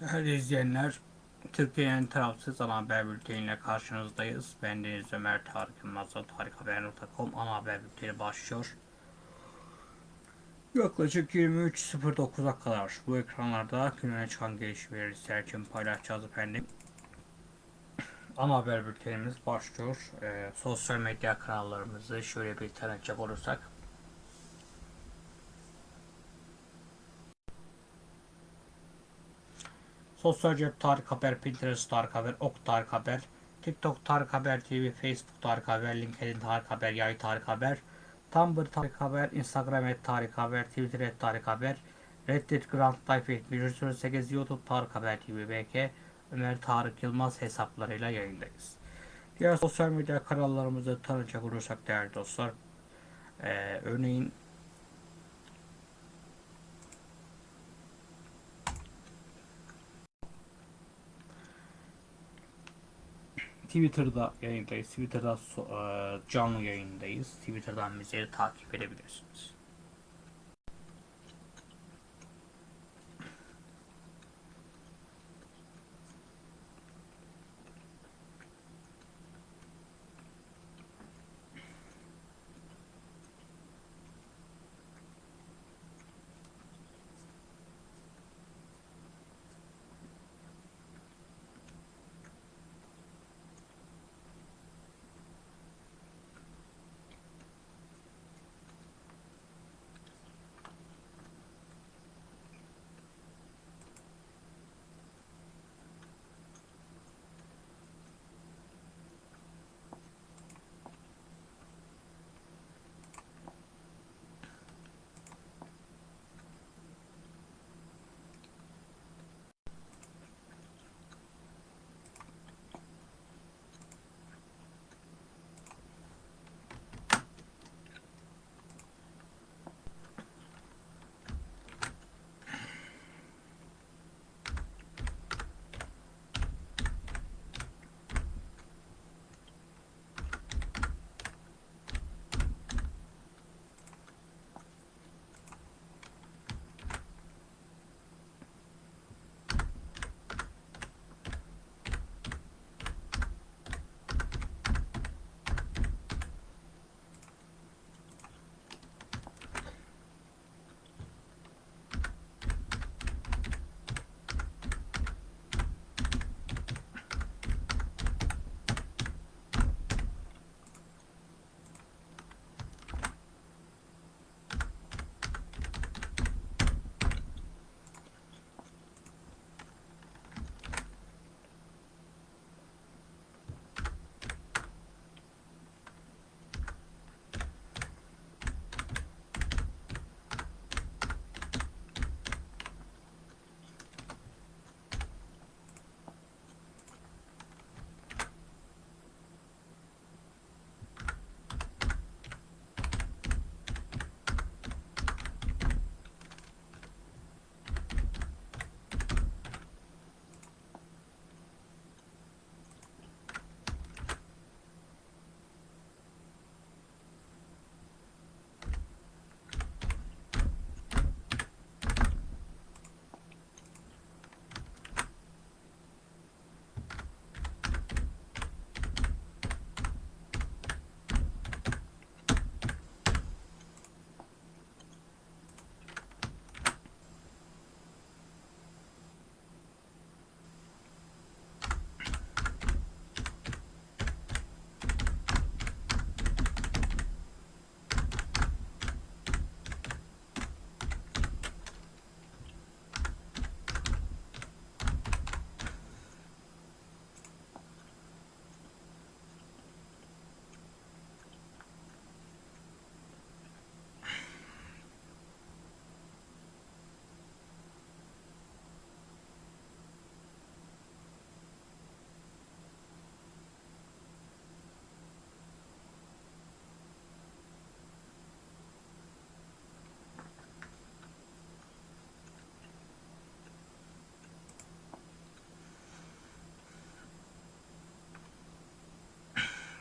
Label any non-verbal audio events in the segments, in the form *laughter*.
Değerli izleyenler, Türkiye'nin tarafsız ana haber bülteniyle karşınızdayız. Ben Deniz Ömer Tarık Yılmaz'la tarikhaber.com ana haber bülteni başlıyor. Yaklaşık 23.09'a kadar bu ekranlarda gününe çıkan gelişmeleri sizler için paylaşacağız efendim. Ana haber bültenimiz başlıyor. Ee, sosyal medya kanallarımızı şöyle bir tanıtacak olursak. Sosyal cep Tarık Haber, Pinterest Tarık Haber, Ok Tarık Haber, TikTok Tarık Haber TV, Facebook Tarık Haber, LinkedIn Tarık Haber, Yay Tarık Haber, Tumblr Tarık Haber, Instagram et Tarık Haber, Twitter et Tarık Haber, Reddit Grand Life 7108, YouTube Tarık Haber TV, BK, Ömer Tarık Yılmaz hesaplarıyla yayındayız. Diğer sosyal medya kanallarımızı tanıcak olursak değerli dostlar, ee, örneğin Twitter'da yayındayız. Twitter'da canlı yayındayız. Twitter'dan bizleri takip edebilirsiniz.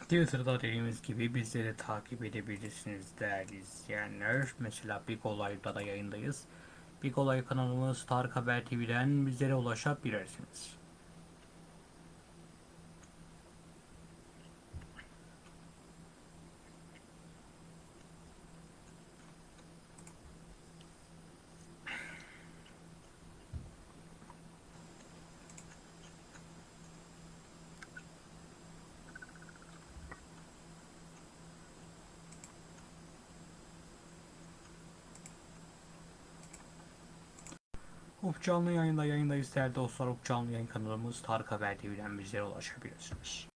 Twitter'da dediğimiz gibi bizleri takip edebilirsiniz değerli izleyenler. Mesela Big Olay'da da yayındayız. Big Olay kanalımız Tarık Haber TV'den bizlere ulaşabilirsiniz. Uf canlı yayında yayındayız değerli dostlar. Uf canlı yayın kanalımız Tarık Haber TV'den bizlere ulaşabilirsiniz.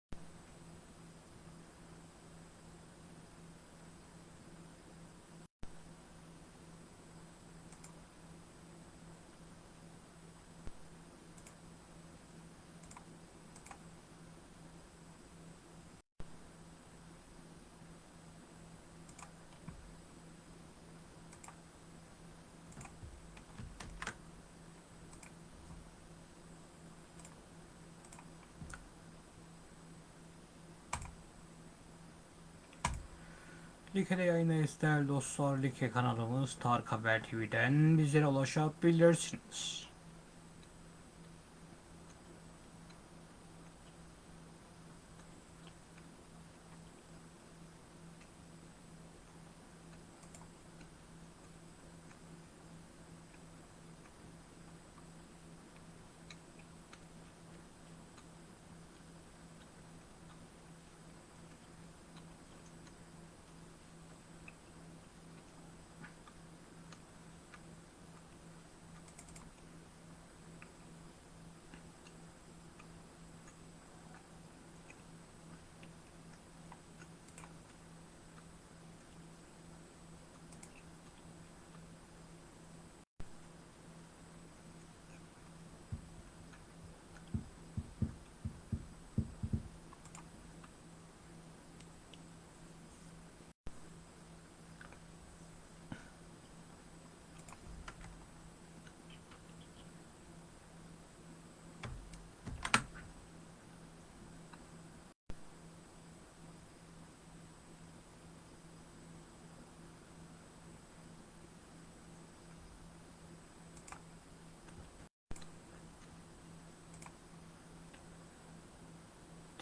Like'de yayındayız değerli dostlar. Like kanalımız Tarık Haber TV'den bizlere ulaşabilirsiniz.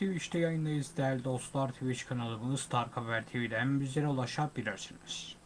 Twitch'te yayındayız değerli dostlar. Twitch kanalımız Tarık Haber TV'den bizlere ulaşabilirsiniz.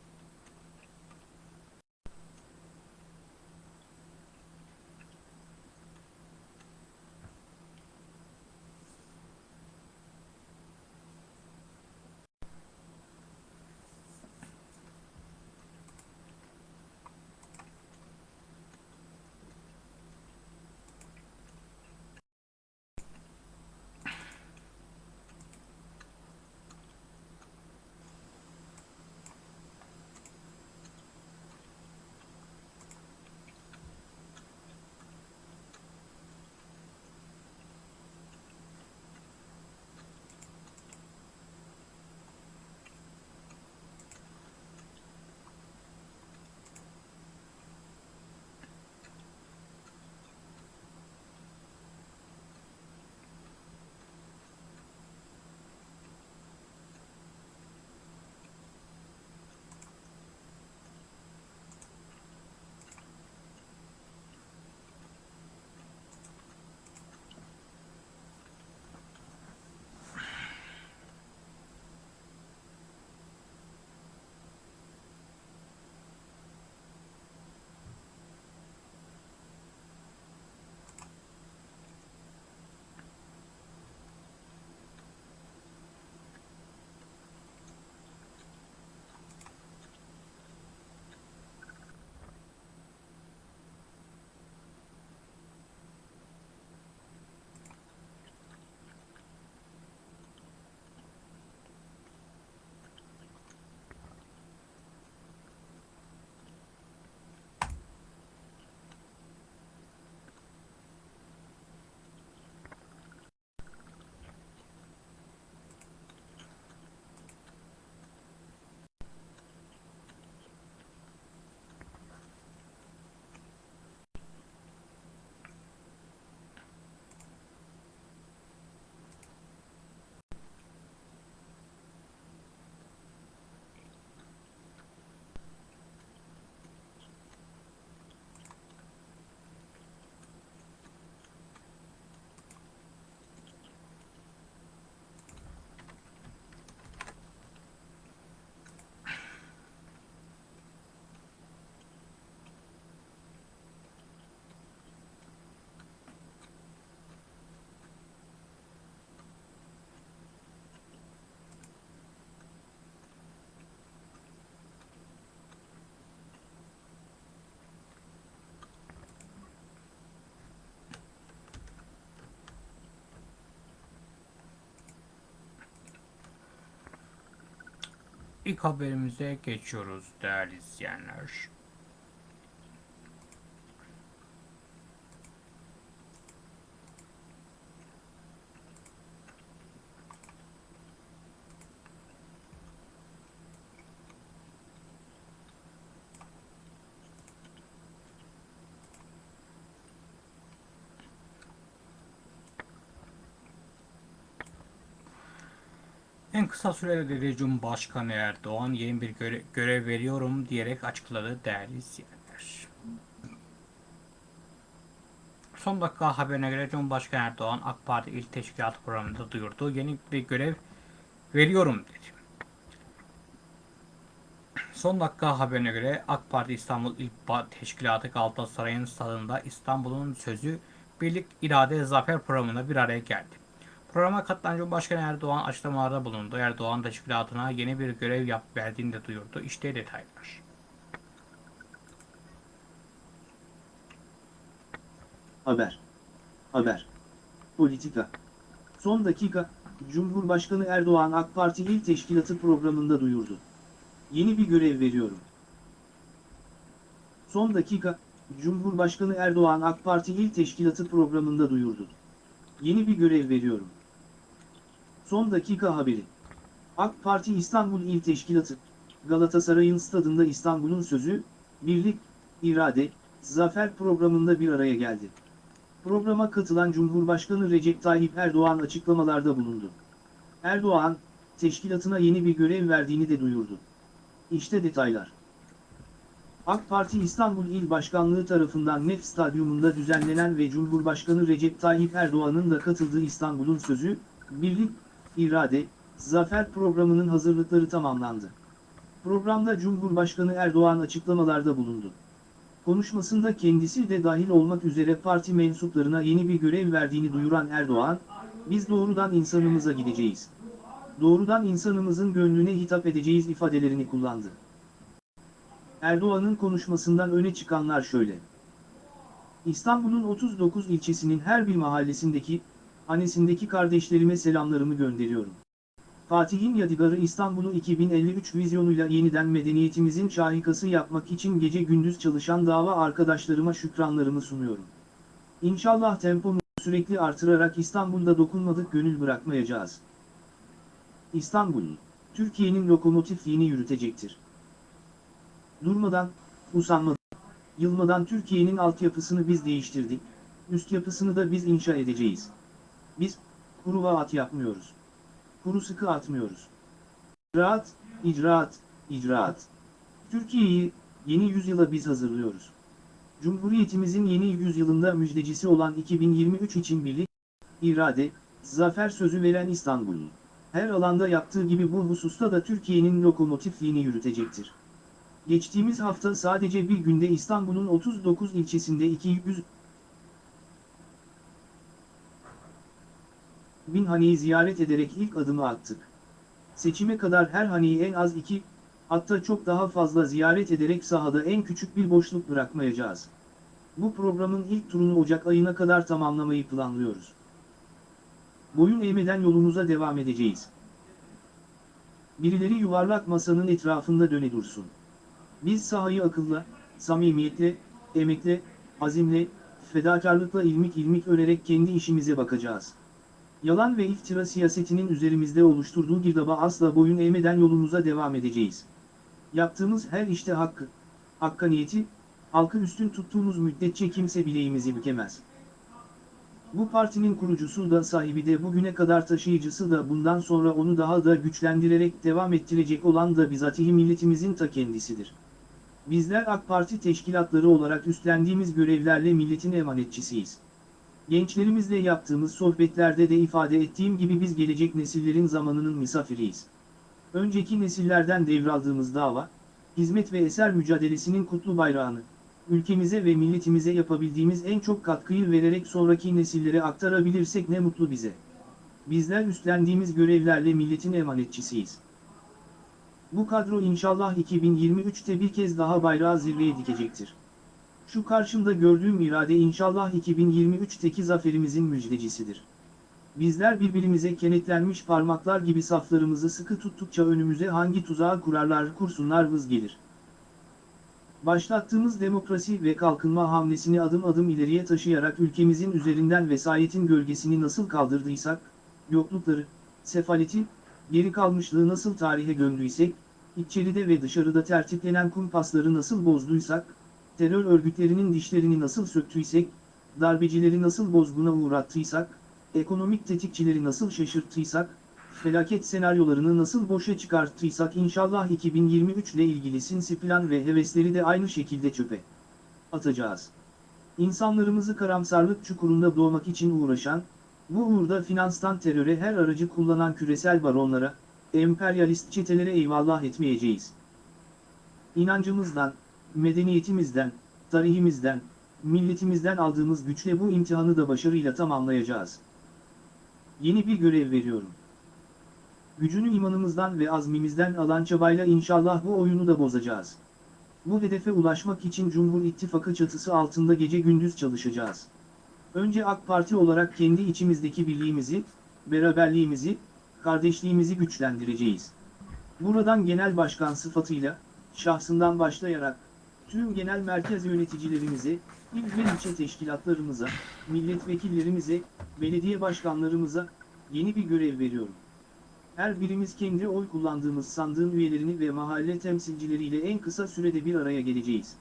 İlk haberimize geçiyoruz değerli izleyenler. En kısa sürede dedi Cumhurbaşkanı Erdoğan yeni bir göre- görev veriyorum diyerek açıkladı değerli izleyenler. Son dakika haberine göre Cumhurbaşkanı Erdoğan AK Parti İl Teşkilatı programında duyurdu. Yeni bir görev veriyorum dedi. Son dakika haberine göre AK Parti İstanbul İl Teşkilatı Galatasaray'ın stadında İstanbul'un sözü Birlik İrade Zafer programında bir araya geldi. Programa katılan Cumhurbaşkanı Erdoğan açıklamalarda bulundu. Erdoğan teşkilatına yeni bir görev yap verdiğini de duyurdu. İşte detaylar. Haber. Haber. Politika. Son dakika, Cumhurbaşkanı Erdoğan AK Parti İl Teşkilatı programında duyurdu. Yeni bir görev veriyorum. Son dakika, Cumhurbaşkanı Erdoğan AK Parti İl Teşkilatı programında duyurdu. Yeni bir görev veriyorum. Son dakika haberi. AK Parti İstanbul İl Teşkilatı, Galatasaray'ın stadında İstanbul'un sözü, birlik, irade, zafer programında bir araya geldi. Programa katılan Cumhurbaşkanı Recep Tayyip Erdoğan açıklamalarda bulundu. Erdoğan, teşkilatına yeni bir görev verdiğini de duyurdu. İşte detaylar. AK Parti İstanbul İl Başkanlığı tarafından Nef Stadyumunda düzenlenen ve Cumhurbaşkanı Recep Tayyip Erdoğan'ın da katıldığı İstanbul'un sözü, Birlik, İrade, Zafer programının hazırlıkları tamamlandı. Programda Cumhurbaşkanı Erdoğan açıklamalarda bulundu. Konuşmasında kendisi de dahil olmak üzere parti mensuplarına yeni bir görev verdiğini duyuran Erdoğan, biz doğrudan insanımıza gideceğiz. Doğrudan insanımızın gönlüne hitap edeceğiz ifadelerini kullandı. Erdoğan'ın konuşmasından öne çıkanlar şöyle. İstanbul'un 39 ilçesinin her bir mahallesindeki, hanesindeki kardeşlerime selamlarımı gönderiyorum. Fatih'in Yadigarı İstanbul'u 2053 vizyonuyla yeniden medeniyetimizin şahikası yapmak için gece gündüz çalışan dava arkadaşlarıma şükranlarımı sunuyorum. İnşallah tempomu sürekli artırarak İstanbul'da dokunmadık gönül bırakmayacağız. İstanbul, Türkiye'nin lokomotifliğini yürütecektir. Durmadan, usanmadan, yılmadan Türkiye'nin altyapısını biz değiştirdik, üst yapısını da biz inşa edeceğiz. Biz, kuru vaat yapmıyoruz. Kuru sıkı atmıyoruz. İcraat, icraat, icraat. Türkiye'yi, yeni yüzyıla biz hazırlıyoruz. Cumhuriyetimizin yeni yüzyılında müjdecisi olan 2023 için birlik, irade, zafer sözü veren İstanbul'un, her alanda yaptığı gibi bu hususta da Türkiye'nin lokomotifliğini yürütecektir. Geçtiğimiz hafta sadece bir günde İstanbul'un 39 ilçesinde 200 bin haneyi ziyaret ederek ilk adımı attık. Seçime kadar her haneyi en az iki, hatta çok daha fazla ziyaret ederek sahada en küçük bir boşluk bırakmayacağız. Bu programın ilk turunu Ocak ayına kadar tamamlamayı planlıyoruz. Boyun eğmeden yolumuza devam edeceğiz. Birileri yuvarlak masanın etrafında döne dursun. Biz sahayı akılla, samimiyetle, emekle, azimle, fedakarlıkla ilmik ilmik örerek kendi işimize bakacağız. Yalan ve iftira siyasetinin üzerimizde oluşturduğu girdaba asla boyun eğmeden yolumuza devam edeceğiz. Yaptığımız her işte hakkı, hakkaniyeti, halkı üstün tuttuğumuz müddetçe kimse bileğimizi bükemez. Bu partinin kurucusu da sahibi de bugüne kadar taşıyıcısı da bundan sonra onu daha da güçlendirerek devam ettirecek olan da bizatihi milletimizin ta kendisidir. Bizler AK Parti teşkilatları olarak üstlendiğimiz görevlerle milletin emanetçisiyiz. Gençlerimizle yaptığımız sohbetlerde de ifade ettiğim gibi biz gelecek nesillerin zamanının misafiriyiz. Önceki nesillerden devraldığımız dava, hizmet ve eser mücadelesinin kutlu bayrağını, ülkemize ve milletimize yapabildiğimiz en çok katkıyı vererek sonraki nesillere aktarabilirsek ne mutlu bize. Bizler üstlendiğimiz görevlerle milletin emanetçisiyiz. Bu kadro inşallah 2023'te bir kez daha bayrağı zirveye dikecektir. Şu karşımda gördüğüm irade inşallah 2023'teki zaferimizin müjdecisidir. Bizler birbirimize kenetlenmiş parmaklar gibi saflarımızı sıkı tuttukça önümüze hangi tuzağı kurarlar kursunlar vız gelir. Başlattığımız demokrasi ve kalkınma hamlesini adım adım ileriye taşıyarak ülkemizin üzerinden vesayetin gölgesini nasıl kaldırdıysak, yoklukları, sefaleti, geri kalmışlığı nasıl tarihe gömdüysek, içeride ve dışarıda tertiplenen kumpasları nasıl bozduysak, terör örgütlerinin dişlerini nasıl söktüysek, darbecileri nasıl bozguna uğrattıysak, ekonomik tetikçileri nasıl şaşırttıysak, felaket senaryolarını nasıl boşa çıkarttıysak inşallah 2023 ile ilgili sinsi plan ve hevesleri de aynı şekilde çöpe atacağız. İnsanlarımızı karamsarlık çukurunda doğmak için uğraşan, bu uğurda finanstan teröre her aracı kullanan küresel baronlara, emperyalist çetelere eyvallah etmeyeceğiz. İnancımızdan, medeniyetimizden, tarihimizden, milletimizden aldığımız güçle bu imtihanı da başarıyla tamamlayacağız. Yeni bir görev veriyorum. Gücünü imanımızdan ve azmimizden alan çabayla inşallah bu oyunu da bozacağız. Bu hedefe ulaşmak için Cumhur İttifakı çatısı altında gece gündüz çalışacağız. Önce AK Parti olarak kendi içimizdeki birliğimizi, beraberliğimizi, kardeşliğimizi güçlendireceğiz. Buradan genel başkan sıfatıyla, şahsından başlayarak, tüm genel merkez yöneticilerimize, il ve ilçe teşkilatlarımıza, milletvekillerimize, belediye başkanlarımıza yeni bir görev veriyorum. Her birimiz kendi oy kullandığımız sandığın üyelerini ve mahalle temsilcileriyle en kısa sürede bir araya geleceğiz.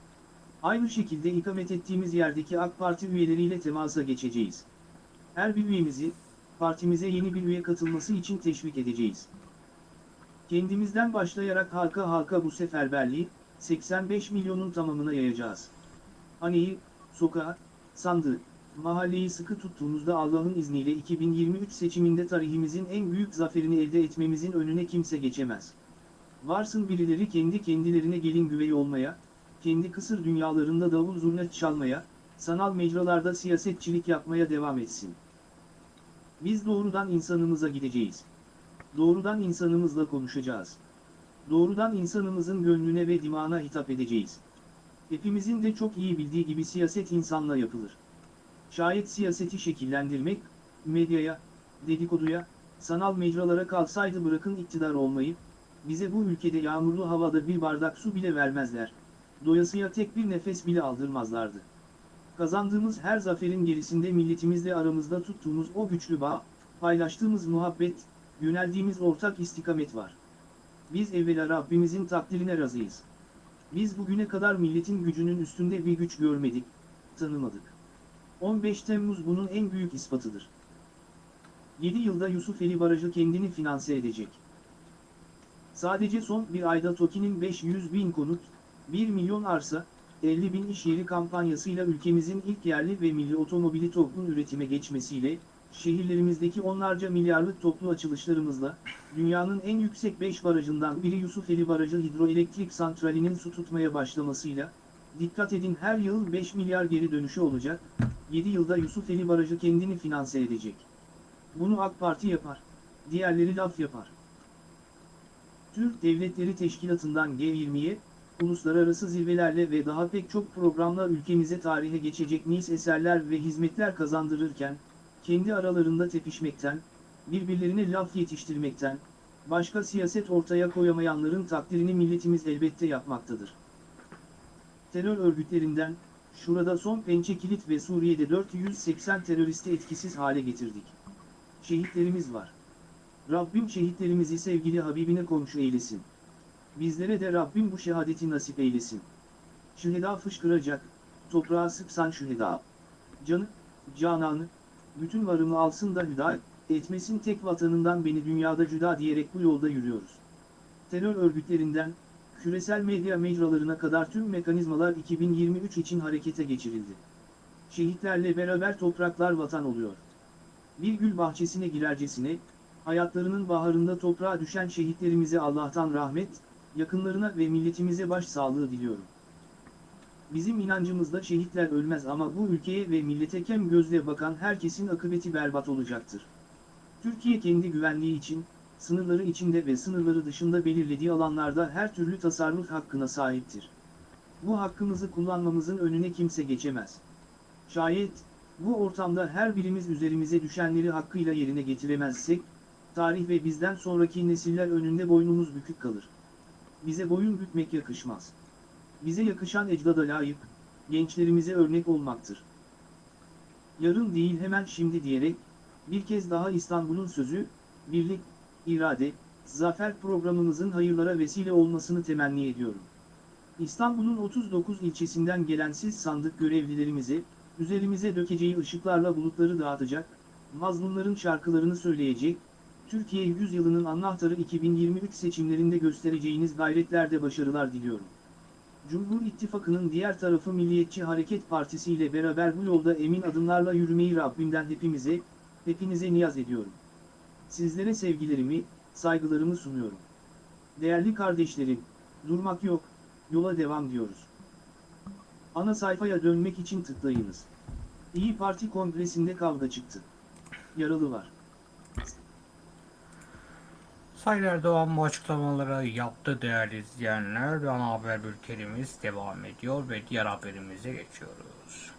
Aynı şekilde ikamet ettiğimiz yerdeki AK Parti üyeleriyle temasa geçeceğiz. Her bir üyemizi, partimize yeni bir üye katılması için teşvik edeceğiz. Kendimizden başlayarak halka halka bu seferberliği, 85 milyonun tamamına yayacağız. Haneyi, sokağı, sandığı, mahalleyi sıkı tuttuğumuzda Allah'ın izniyle 2023 seçiminde tarihimizin en büyük zaferini elde etmemizin önüne kimse geçemez. Varsın birileri kendi kendilerine gelin güvey olmaya, kendi kısır dünyalarında davul zurna çalmaya, sanal mecralarda siyasetçilik yapmaya devam etsin. Biz doğrudan insanımıza gideceğiz. Doğrudan insanımızla konuşacağız. Doğrudan insanımızın gönlüne ve dimağına hitap edeceğiz. Hepimizin de çok iyi bildiği gibi siyaset insanla yapılır. Şayet siyaseti şekillendirmek, medyaya, dedikoduya, sanal mecralara kalsaydı bırakın iktidar olmayı, bize bu ülkede yağmurlu havada bir bardak su bile vermezler, doyasıya tek bir nefes bile aldırmazlardı. Kazandığımız her zaferin gerisinde milletimizle aramızda tuttuğumuz o güçlü bağ, paylaştığımız muhabbet, yöneldiğimiz ortak istikamet var. Biz evvela Rabbimizin takdirine razıyız. Biz bugüne kadar milletin gücünün üstünde bir güç görmedik, tanımadık. 15 Temmuz bunun en büyük ispatıdır. 7 yılda Yusufeli Barajı kendini finanse edecek. Sadece son bir ayda TOKİ'nin 500 bin konut, 1 milyon arsa, 50 bin iş yeri kampanyasıyla ülkemizin ilk yerli ve milli otomobili toplum üretime geçmesiyle, şehirlerimizdeki onlarca milyarlık toplu açılışlarımızla, dünyanın en yüksek 5 barajından biri Yusufeli Barajı Hidroelektrik Santrali'nin su tutmaya başlamasıyla, dikkat edin her yıl 5 milyar geri dönüşü olacak, 7 yılda Yusufeli Barajı kendini finanse edecek. Bunu AK Parti yapar, diğerleri laf yapar. Türk Devletleri Teşkilatı'ndan G20'ye, uluslararası zirvelerle ve daha pek çok programla ülkemize tarihe geçecek nice eserler ve hizmetler kazandırırken, kendi aralarında tepişmekten, birbirlerine laf yetiştirmekten, başka siyaset ortaya koyamayanların takdirini milletimiz elbette yapmaktadır. Terör örgütlerinden, şurada son pençe kilit ve Suriye'de 480 teröristi etkisiz hale getirdik. Şehitlerimiz var. Rabbim şehitlerimizi sevgili Habibine komşu eylesin. Bizlere de Rabbim bu şehadeti nasip eylesin. Şüheda fışkıracak, toprağa sıksan şüheda. Canı, cananı, bütün varımı alsın da hüda, etmesin tek vatanından beni dünyada cüda diyerek bu yolda yürüyoruz. Terör örgütlerinden, küresel medya mecralarına kadar tüm mekanizmalar 2023 için harekete geçirildi. Şehitlerle beraber topraklar vatan oluyor. Bir gül bahçesine girercesine, hayatlarının baharında toprağa düşen şehitlerimize Allah'tan rahmet, yakınlarına ve milletimize başsağlığı diliyorum. Bizim inancımızda şehitler ölmez ama bu ülkeye ve millete kem gözle bakan herkesin akıbeti berbat olacaktır. Türkiye kendi güvenliği için, sınırları içinde ve sınırları dışında belirlediği alanlarda her türlü tasarruf hakkına sahiptir. Bu hakkımızı kullanmamızın önüne kimse geçemez. Şayet, Bu ortamda her birimiz üzerimize düşenleri hakkıyla yerine getiremezsek, tarih ve bizden sonraki nesiller önünde boynumuz bükük kalır. Bize boyun bükmek yakışmaz. Bize yakışan ecdada layık, gençlerimize örnek olmaktır. Yarın değil hemen şimdi diyerek, bir kez daha İstanbul'un sözü, birlik, irade, zafer programımızın hayırlara vesile olmasını temenni ediyorum. İstanbul'un 39 ilçesinden gelen siz sandık görevlilerimize, üzerimize dökeceği ışıklarla bulutları dağıtacak, mazlumların şarkılarını söyleyecek, Türkiye yüzyılının anahtarı 2023 seçimlerinde göstereceğiniz gayretlerde başarılar diliyorum. Cumhur İttifakı'nın diğer tarafı Milliyetçi Hareket Partisi ile beraber bu yolda emin adımlarla yürümeyi Rabbimden hepimize, hepinize niyaz ediyorum. Sizlere sevgilerimi, saygılarımı sunuyorum. Değerli kardeşlerim, durmak yok, yola devam diyoruz. Ana sayfaya dönmek için tıklayınız. İyi Parti kongresinde kavga çıktı. Yaralı var. Sayın Erdoğan bu açıklamaları yaptı değerli izleyenler. Ana haber bültenimiz devam ediyor ve diğer haberimize geçiyoruz.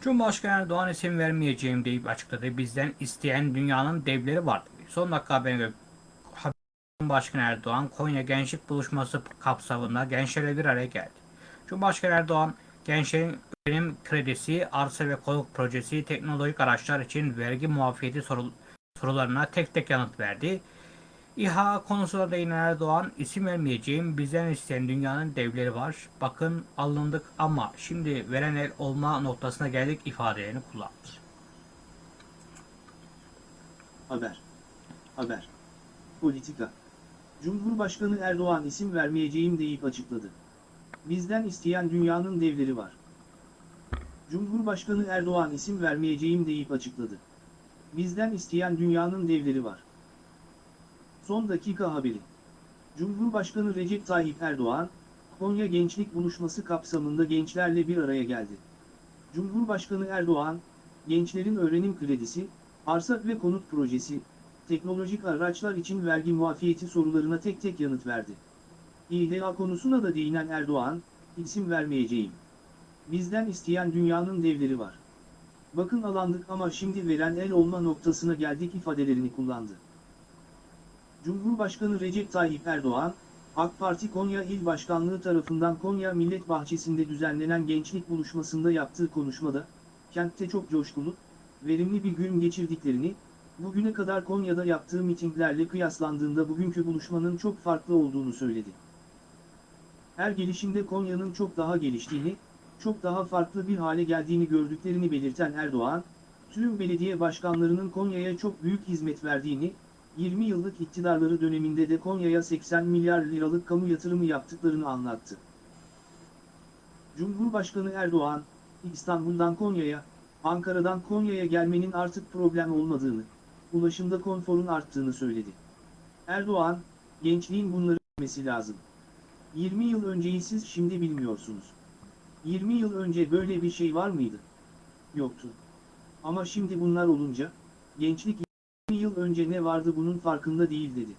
Cumhurbaşkanı Erdoğan isim vermeyeceğim deyip açıkladı. Bizden isteyen dünyanın devleri var. Son dakika haberine göre Cumhurbaşkanı Erdoğan Konya Gençlik Buluşması kapsamında gençlerle bir araya geldi. Cumhurbaşkanı Erdoğan gençlerin öğrenim kredisi, arsa ve konut projesi, teknolojik araçlar için vergi muafiyeti soru- sorularına tek tek yanıt verdi. İHA konusuna değinen Erdoğan, isim vermeyeceğim, bizden isteyen dünyanın devleri var. Bakın alındık ama şimdi veren el olma noktasına geldik ifadelerini kullandı. Haber. Haber. Politika. Cumhurbaşkanı Erdoğan isim vermeyeceğim deyip açıkladı. Bizden isteyen dünyanın devleri var. Cumhurbaşkanı Erdoğan isim vermeyeceğim deyip açıkladı. Bizden isteyen dünyanın devleri var. Son dakika haberi. Cumhurbaşkanı Recep Tayyip Erdoğan, Konya Gençlik Buluşması kapsamında gençlerle bir araya geldi. Cumhurbaşkanı Erdoğan, gençlerin öğrenim kredisi, arsa ve konut projesi, teknolojik araçlar için vergi muafiyeti sorularına tek tek yanıt verdi. İHA konusuna da değinen Erdoğan, isim vermeyeceğim. Bizden isteyen dünyanın devleri var. Bakın alandık ama şimdi veren el olma noktasına geldik ifadelerini kullandı. Cumhurbaşkanı Recep Tayyip Erdoğan, AK Parti Konya İl Başkanlığı tarafından Konya Millet Bahçesi'nde düzenlenen gençlik buluşmasında yaptığı konuşmada, kentte çok coşkulu, verimli bir gün geçirdiklerini, bugüne kadar Konya'da yaptığı mitinglerle kıyaslandığında bugünkü buluşmanın çok farklı olduğunu söyledi. Her gelişimde Konya'nın çok daha geliştiğini, çok daha farklı bir hale geldiğini gördüklerini belirten Erdoğan, tüm belediye başkanlarının Konya'ya çok büyük hizmet verdiğini, 20 yıllık iktidarları döneminde de Konya'ya 80 milyar liralık kamu yatırımı yaptıklarını anlattı. Cumhurbaşkanı Erdoğan, İstanbul'dan Konya'ya, Ankara'dan Konya'ya gelmenin artık problem olmadığını, ulaşımda konforun arttığını söyledi. Erdoğan, gençliğin bunları bilmesi lazım. 20 yıl önceyi siz şimdi bilmiyorsunuz. 20 yıl önce böyle bir şey var mıydı? Yoktu. Ama şimdi bunlar olunca, gençlik 20 yıl önce ne vardı bunun farkında değil dedi.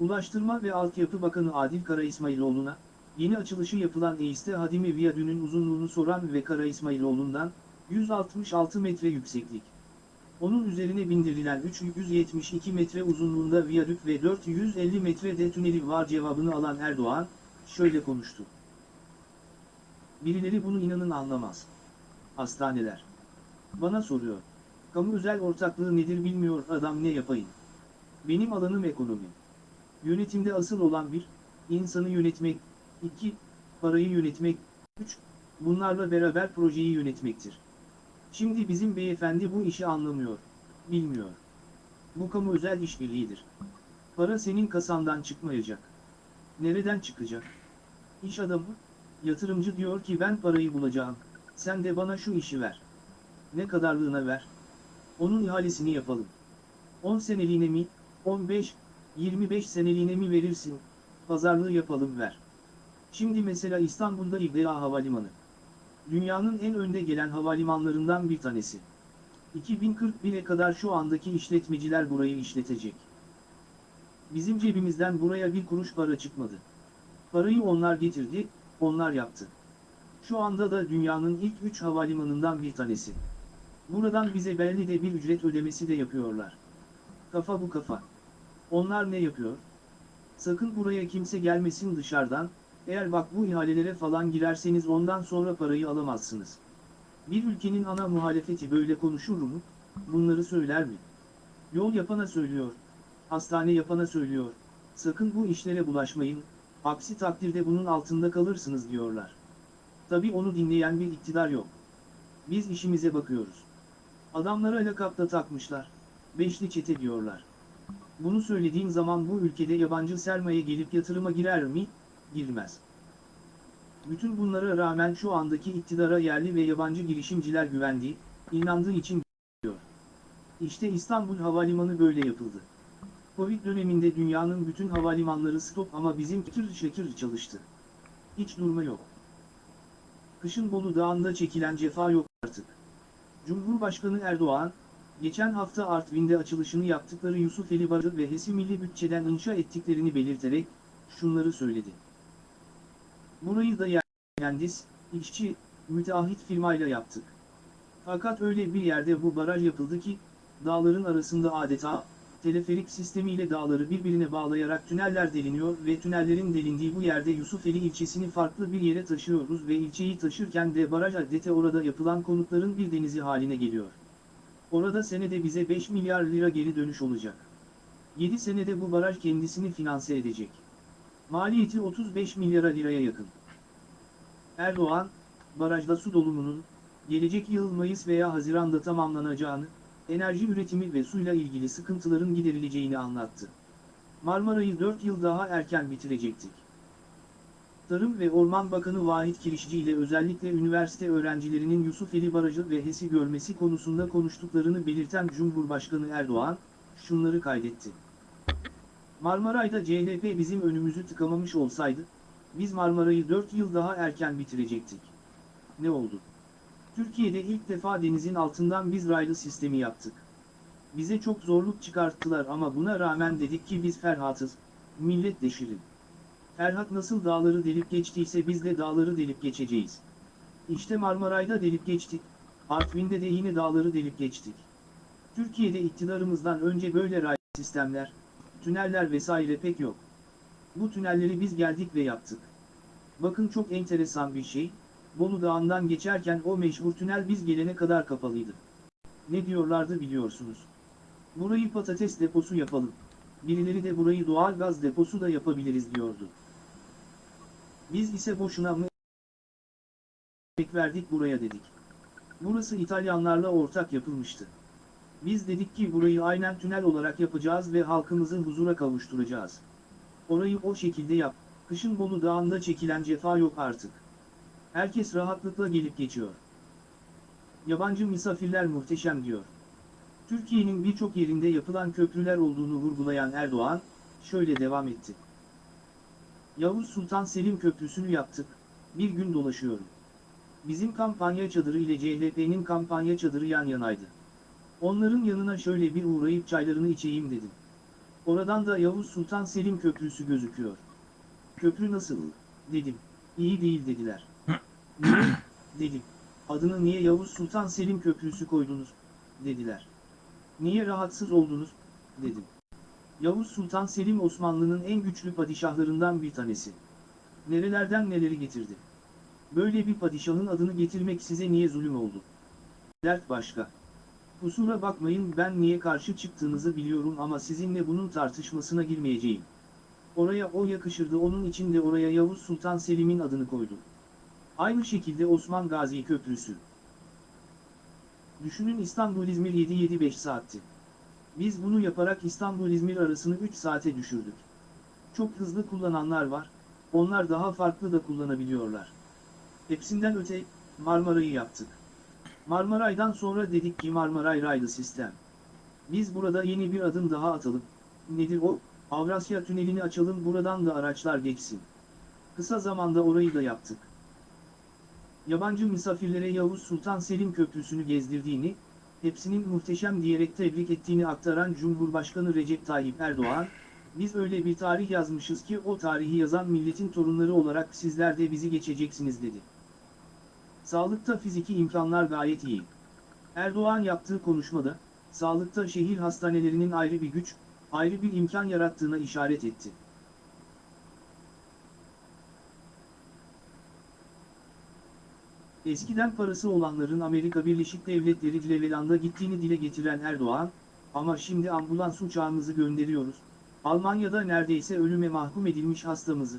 Ulaştırma ve Altyapı Bakanı Adil Kara İsmailoğlu'na, yeni açılışı yapılan Eiste Hadimi Viyadü'nün uzunluğunu soran ve Kara İsmailoğlu'ndan, 166 metre yükseklik. Onun üzerine bindirilen 372 metre uzunluğunda viyadük ve 450 metrede tüneli var cevabını alan Erdoğan, şöyle konuştu. Birileri bunu inanın anlamaz. Hastaneler. Bana soruyor. Kamu özel ortaklığı nedir bilmiyor adam ne yapayım. Benim alanım ekonomi. Yönetimde asıl olan bir, insanı yönetmek, iki, parayı yönetmek, üç, bunlarla beraber projeyi yönetmektir. Şimdi bizim beyefendi bu işi anlamıyor, bilmiyor. Bu kamu özel işbirliğidir. Para senin kasandan çıkmayacak. Nereden çıkacak? İş adamı, yatırımcı diyor ki ben parayı bulacağım, sen de bana şu işi ver. Ne kadarlığına ver? Onun ihalesini yapalım. 10 seneliğine mi, 15, 25 seneliğine mi verirsin, pazarlığı yapalım ver. Şimdi mesela İstanbul'da İGA Havalimanı. Dünyanın en önde gelen havalimanlarından bir tanesi. 2041'e kadar şu andaki işletmeciler burayı işletecek. Bizim cebimizden buraya bir kuruş para çıkmadı. Parayı onlar getirdi, onlar yaptı. Şu anda da dünyanın ilk 3 havalimanından bir tanesi. Buradan bize belli de bir ücret ödemesi de yapıyorlar. Kafa bu kafa. Onlar ne yapıyor? Sakın buraya kimse gelmesin dışarıdan, eğer bak bu ihalelere falan girerseniz ondan sonra parayı alamazsınız. Bir ülkenin ana muhalefeti böyle konuşur mu? Bunları söyler mi? Yol yapana söylüyor, hastane yapana söylüyor, sakın bu işlere bulaşmayın, aksi takdirde bunun altında kalırsınız diyorlar. Tabi onu dinleyen bir iktidar yok. Biz işimize bakıyoruz. Adamlara lakapta takmışlar. Beşli çete diyorlar. Bunu söylediğim zaman bu ülkede yabancı sermaye gelip yatırıma girer mi? Girmez. Bütün bunlara rağmen şu andaki iktidara yerli ve yabancı girişimciler güvendiği, inandığı için diyor. İşte İstanbul Havalimanı böyle yapıldı. Covid döneminde dünyanın bütün havalimanları stop ama bizim şekir şekir çalıştı. Hiç durma yok. Kışın Bolu Dağı'nda çekilen cefa yok artık. Cumhurbaşkanı Erdoğan, geçen hafta Artvin'de açılışını yaptıkları Yusufeli Barı ve HES'i milli bütçeden inşa ettiklerini belirterek, şunları söyledi. Burayı da mühendis, işçi, müteahhit firmayla yaptık. Fakat öyle bir yerde bu baraj yapıldı ki, dağların arasında adeta, teleferik sistemiyle dağları birbirine bağlayarak tüneller deliniyor ve tünellerin delindiği bu yerde Yusufeli ilçesini farklı bir yere taşıyoruz ve ilçeyi taşırken de baraj adete orada yapılan konutların bir denizi haline geliyor. Orada senede bize 5 milyar lira geri dönüş olacak. 7 senede bu baraj kendisini finanse edecek. Maliyeti 35 milyara liraya yakın. Erdoğan, barajda su dolumunun, gelecek yıl Mayıs veya Haziran'da tamamlanacağını, enerji üretimi ve suyla ilgili sıkıntıların giderileceğini anlattı. Marmara'yı 4 yıl daha erken bitirecektik. Tarım ve Orman Bakanı Vahit Kirişçi ile özellikle üniversite öğrencilerinin Yusufeli Barajı ve HES'i görmesi konusunda konuştuklarını belirten Cumhurbaşkanı Erdoğan, şunları kaydetti. Marmaray'da CHP bizim önümüzü tıkamamış olsaydı, biz Marmara'yı 4 yıl daha erken bitirecektik. Ne oldu? Türkiye'de ilk defa denizin altından biz raylı sistemi yaptık. Bize çok zorluk çıkarttılar ama buna rağmen dedik ki biz Ferhat'ız, millet deşirin. Ferhat nasıl dağları delip geçtiyse biz de dağları delip geçeceğiz. İşte Marmaray'da delip geçtik, Artvin'de de yine dağları delip geçtik. Türkiye'de iktidarımızdan önce böyle raylı sistemler, tüneller vesaire pek yok. Bu tünelleri biz geldik ve yaptık. Bakın çok enteresan bir şey, Bolu Dağı'ndan geçerken o meşhur tünel biz gelene kadar kapalıydı. Ne diyorlardı biliyorsunuz. Burayı patates deposu yapalım. Birileri de burayı doğal gaz deposu da yapabiliriz diyordu. Biz ise boşuna mı verdik buraya dedik. Burası İtalyanlarla ortak yapılmıştı. Biz dedik ki burayı aynen tünel olarak yapacağız ve halkımızı huzura kavuşturacağız. Orayı o şekilde yap, kışın Bolu Dağı'nda çekilen cefa yok artık. Herkes rahatlıkla gelip geçiyor. Yabancı misafirler muhteşem diyor. Türkiye'nin birçok yerinde yapılan köprüler olduğunu vurgulayan Erdoğan, şöyle devam etti. Yavuz Sultan Selim Köprüsü'nü yaptık, bir gün dolaşıyorum. Bizim kampanya çadırı ile CHP'nin kampanya çadırı yan yanaydı. Onların yanına şöyle bir uğrayıp çaylarını içeyim dedim. Oradan da Yavuz Sultan Selim Köprüsü gözüküyor. Köprü nasıl? Dedim. İyi değil dediler. *clears throat* Niye? Dedim. Adını niye Yavuz Sultan Selim Köprüsü koydunuz? Dediler. Niye rahatsız oldunuz? Dedim. Yavuz Sultan Selim Osmanlı'nın en güçlü padişahlarından bir tanesi. Nerelerden neleri getirdi? Böyle bir padişahın adını getirmek size niye zulüm oldu? Dert başka. Kusura bakmayın ben niye karşı çıktığınızı biliyorum ama sizinle bunun tartışmasına girmeyeceğim. Oraya o yakışırdı onun için de oraya Yavuz Sultan Selim'in adını koydum. Aynı şekilde Osman Gazi Köprüsü. Düşünün İstanbul-İzmir 7-7-5 saatti. Biz bunu yaparak İstanbul-İzmir arasını 3 saate düşürdük. Çok hızlı kullananlar var, onlar daha farklı da kullanabiliyorlar. Hepsinden öte, Marmara'yı yaptık. Marmaray'dan sonra dedik ki Marmaray raylı sistem. Biz burada yeni bir adım daha atalım. Nedir o? Avrasya Tüneli'ni açalım buradan da araçlar geçsin. Kısa zamanda orayı da yaptık. Yabancı misafirlere Yavuz Sultan Selim Köprüsü'nü gezdirdiğini, hepsinin muhteşem diyerek tebrik ettiğini aktaran Cumhurbaşkanı Recep Tayyip Erdoğan, biz öyle bir tarih yazmışız ki o tarihi yazan milletin torunları olarak sizler de bizi geçeceksiniz dedi. Sağlıkta fiziki imkanlar gayet iyi. Erdoğan yaptığı konuşmada, sağlıkta şehir hastanelerinin ayrı bir güç, ayrı bir imkan yarattığına işaret etti. Eskiden parası olanların Amerika Birleşik Devletleri Cleveland'a gittiğini dile getiren Erdoğan, ama şimdi ambulans uçağımızı gönderiyoruz, Almanya'da neredeyse ölüme mahkum edilmiş hastamızı,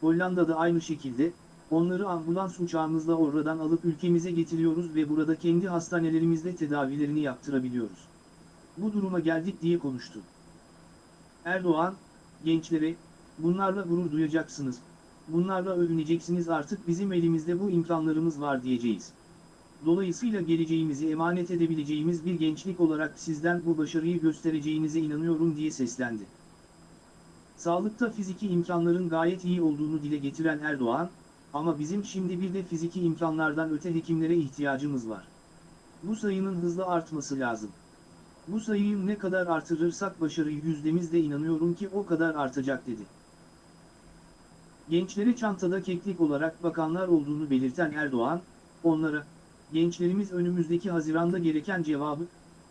Hollanda'da aynı şekilde, onları ambulans uçağımızla oradan alıp ülkemize getiriyoruz ve burada kendi hastanelerimizde tedavilerini yaptırabiliyoruz. Bu duruma geldik diye konuştu. Erdoğan, gençlere, bunlarla gurur duyacaksınız, bunlarla övüneceksiniz artık bizim elimizde bu imkanlarımız var diyeceğiz. Dolayısıyla geleceğimizi emanet edebileceğimiz bir gençlik olarak sizden bu başarıyı göstereceğinize inanıyorum diye seslendi. Sağlıkta fiziki imkanların gayet iyi olduğunu dile getiren Erdoğan, ama bizim şimdi bir de fiziki imkanlardan öte hekimlere ihtiyacımız var. Bu sayının hızla artması lazım. Bu sayıyı ne kadar artırırsak başarı yüzdemizde inanıyorum ki o kadar artacak dedi. Gençlere çantada keklik olarak bakanlar olduğunu belirten Erdoğan, onlara, gençlerimiz önümüzdeki Haziran'da gereken cevabı,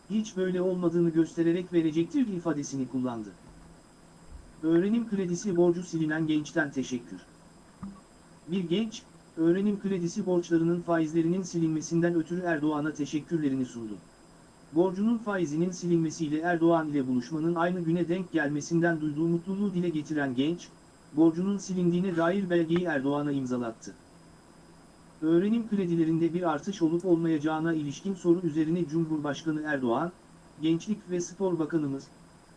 hiç böyle olmadığını göstererek verecektir ifadesini kullandı. Öğrenim kredisi borcu silinen gençten teşekkür. Bir genç, öğrenim kredisi borçlarının faizlerinin silinmesinden ötürü Erdoğan'a teşekkürlerini sundu. Borcunun faizinin silinmesiyle Erdoğan ile buluşmanın aynı güne denk gelmesinden duyduğu mutluluğu dile getiren genç, borcunun silindiğine dair belgeyi Erdoğan'a imzalattı. Öğrenim kredilerinde bir artış olup olmayacağına ilişkin soru üzerine Cumhurbaşkanı Erdoğan, Gençlik ve Spor Bakanımız,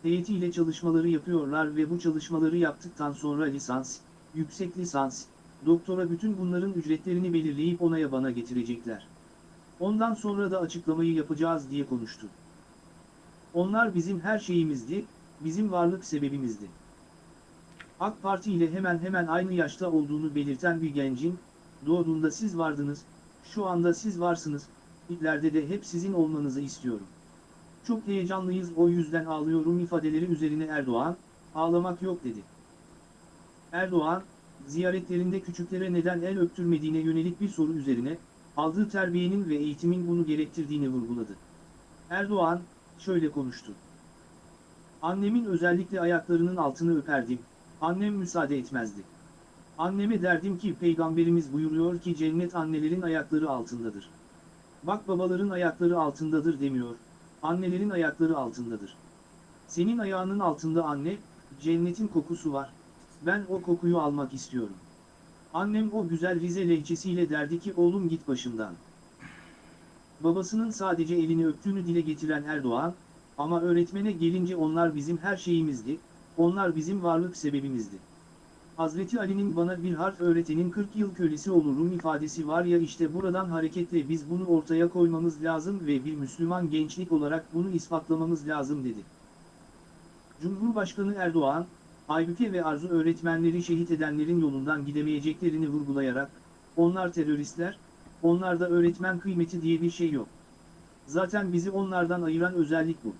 heyetiyle çalışmaları yapıyorlar ve bu çalışmaları yaptıktan sonra lisans, yüksek lisans, doktora bütün bunların ücretlerini belirleyip onaya bana getirecekler. Ondan sonra da açıklamayı yapacağız diye konuştu. Onlar bizim her şeyimizdi, bizim varlık sebebimizdi. AK Parti ile hemen hemen aynı yaşta olduğunu belirten bir gencin, doğduğunda siz vardınız, şu anda siz varsınız, ileride de hep sizin olmanızı istiyorum. Çok heyecanlıyız o yüzden ağlıyorum ifadeleri üzerine Erdoğan, ağlamak yok dedi. Erdoğan, ziyaretlerinde küçüklere neden el öptürmediğine yönelik bir soru üzerine, aldığı terbiyenin ve eğitimin bunu gerektirdiğini vurguladı. Erdoğan, şöyle konuştu. Annemin özellikle ayaklarının altını öperdim, annem müsaade etmezdi. Anneme derdim ki peygamberimiz buyuruyor ki cennet annelerin ayakları altındadır. Bak babaların ayakları altındadır demiyor, annelerin ayakları altındadır. Senin ayağının altında anne, cennetin kokusu var, ben o kokuyu almak istiyorum. Annem o güzel Rize lehçesiyle derdi ki oğlum git başımdan. Babasının sadece elini öptüğünü dile getiren Erdoğan, ama öğretmene gelince onlar bizim her şeyimizdi, onlar bizim varlık sebebimizdi. Hazreti Ali'nin bana bir harf öğretenin 40 yıl kölesi olurum ifadesi var ya işte buradan hareketle biz bunu ortaya koymamız lazım ve bir Müslüman gençlik olarak bunu ispatlamamız lazım dedi. Cumhurbaşkanı Erdoğan, Aybüke ve Arzu öğretmenleri şehit edenlerin yolundan gidemeyeceklerini vurgulayarak, onlar teröristler, onlarda öğretmen kıymeti diye bir şey yok. Zaten bizi onlardan ayıran özellik bu.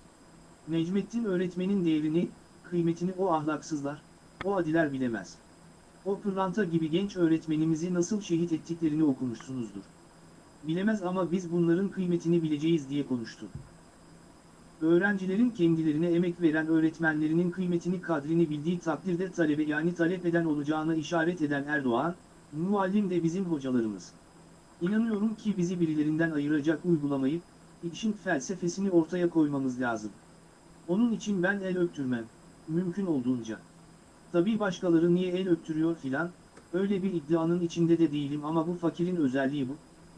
Necmettin öğretmenin değerini, kıymetini o ahlaksızlar, o adiler bilemez. O pırlanta gibi genç öğretmenimizi nasıl şehit ettiklerini okumuşsunuzdur. Bilemez ama biz bunların kıymetini bileceğiz diye konuştu. Öğrencilerin kendilerine emek veren öğretmenlerinin kıymetini kadrini bildiği takdirde talebe yani talep eden olacağına işaret eden Erdoğan, muallim de bizim hocalarımız. İnanıyorum ki bizi birilerinden ayıracak uygulamayı, işin felsefesini ortaya koymamız lazım. Onun için ben el öptürmem, mümkün olduğunca. Tabii başkaları niye el öptürüyor filan, öyle bir iddianın içinde de değilim ama bu fakirin özelliği bu.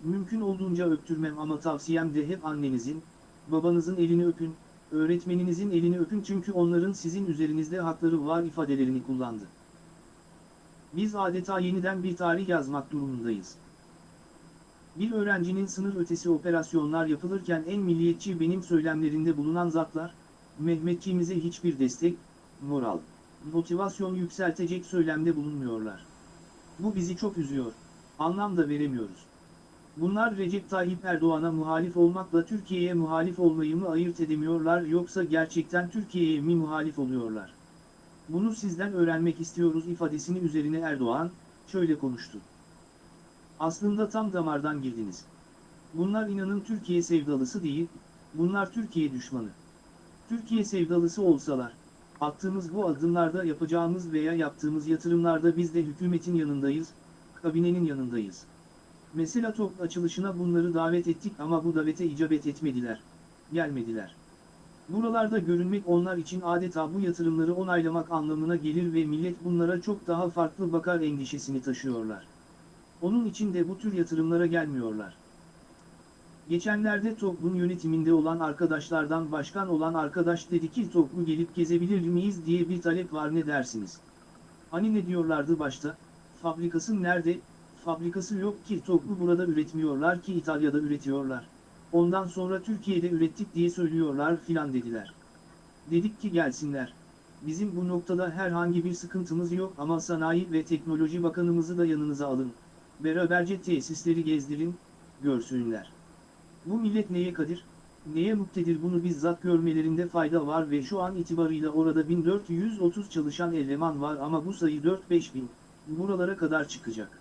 Mümkün olduğunca öptürmem ama tavsiyem de hep annenizin, babanızın elini öpün, öğretmeninizin elini öpün çünkü onların sizin üzerinizde hakları var ifadelerini kullandı. Biz adeta yeniden bir tarih yazmak durumundayız. Bir öğrencinin sınır ötesi operasyonlar yapılırken en milliyetçi benim söylemlerinde bulunan zatlar, Mehmetçiğimize hiçbir destek, moral, motivasyon yükseltecek söylemde bulunmuyorlar. Bu bizi çok üzüyor, anlam da veremiyoruz. Bunlar Recep Tayyip Erdoğan'a muhalif olmakla Türkiye'ye muhalif olmayı mı ayırt edemiyorlar yoksa gerçekten Türkiye'ye mi muhalif oluyorlar? Bunu sizden öğrenmek istiyoruz ifadesini üzerine Erdoğan, şöyle konuştu. Aslında tam damardan girdiniz. Bunlar inanın Türkiye sevdalısı değil, bunlar Türkiye düşmanı. Türkiye sevdalısı olsalar, attığımız bu adımlarda yapacağımız veya yaptığımız yatırımlarda biz de hükümetin yanındayız, kabinenin yanındayız. Mesela top açılışına bunları davet ettik ama bu davete icabet etmediler, gelmediler. Buralarda görünmek onlar için adeta bu yatırımları onaylamak anlamına gelir ve millet bunlara çok daha farklı bakar endişesini taşıyorlar. Onun için de bu tür yatırımlara gelmiyorlar. Geçenlerde TOKB'un yönetiminde olan arkadaşlardan başkan olan arkadaş dedi ki TOKB'u gelip gezebilir miyiz diye bir talep var ne dersiniz? Hani ne diyorlardı başta? Fabrikası nerede? Fabrikası yok ki TOKB'u burada üretmiyorlar ki İtalya'da üretiyorlar. Ondan sonra Türkiye'de ürettik diye söylüyorlar filan dediler. Dedik ki gelsinler. Bizim bu noktada herhangi bir sıkıntımız yok ama Sanayi ve Teknoloji Bakanımızı da yanınıza alın. Beraberce tesisleri gezdirin, görsünler. Bu millet neye kadir, neye muktedir bunu bizzat görmelerinde fayda var ve şu an itibarıyla orada 1430 çalışan eleman var ama bu sayı 4-5 bin, buralara kadar çıkacak.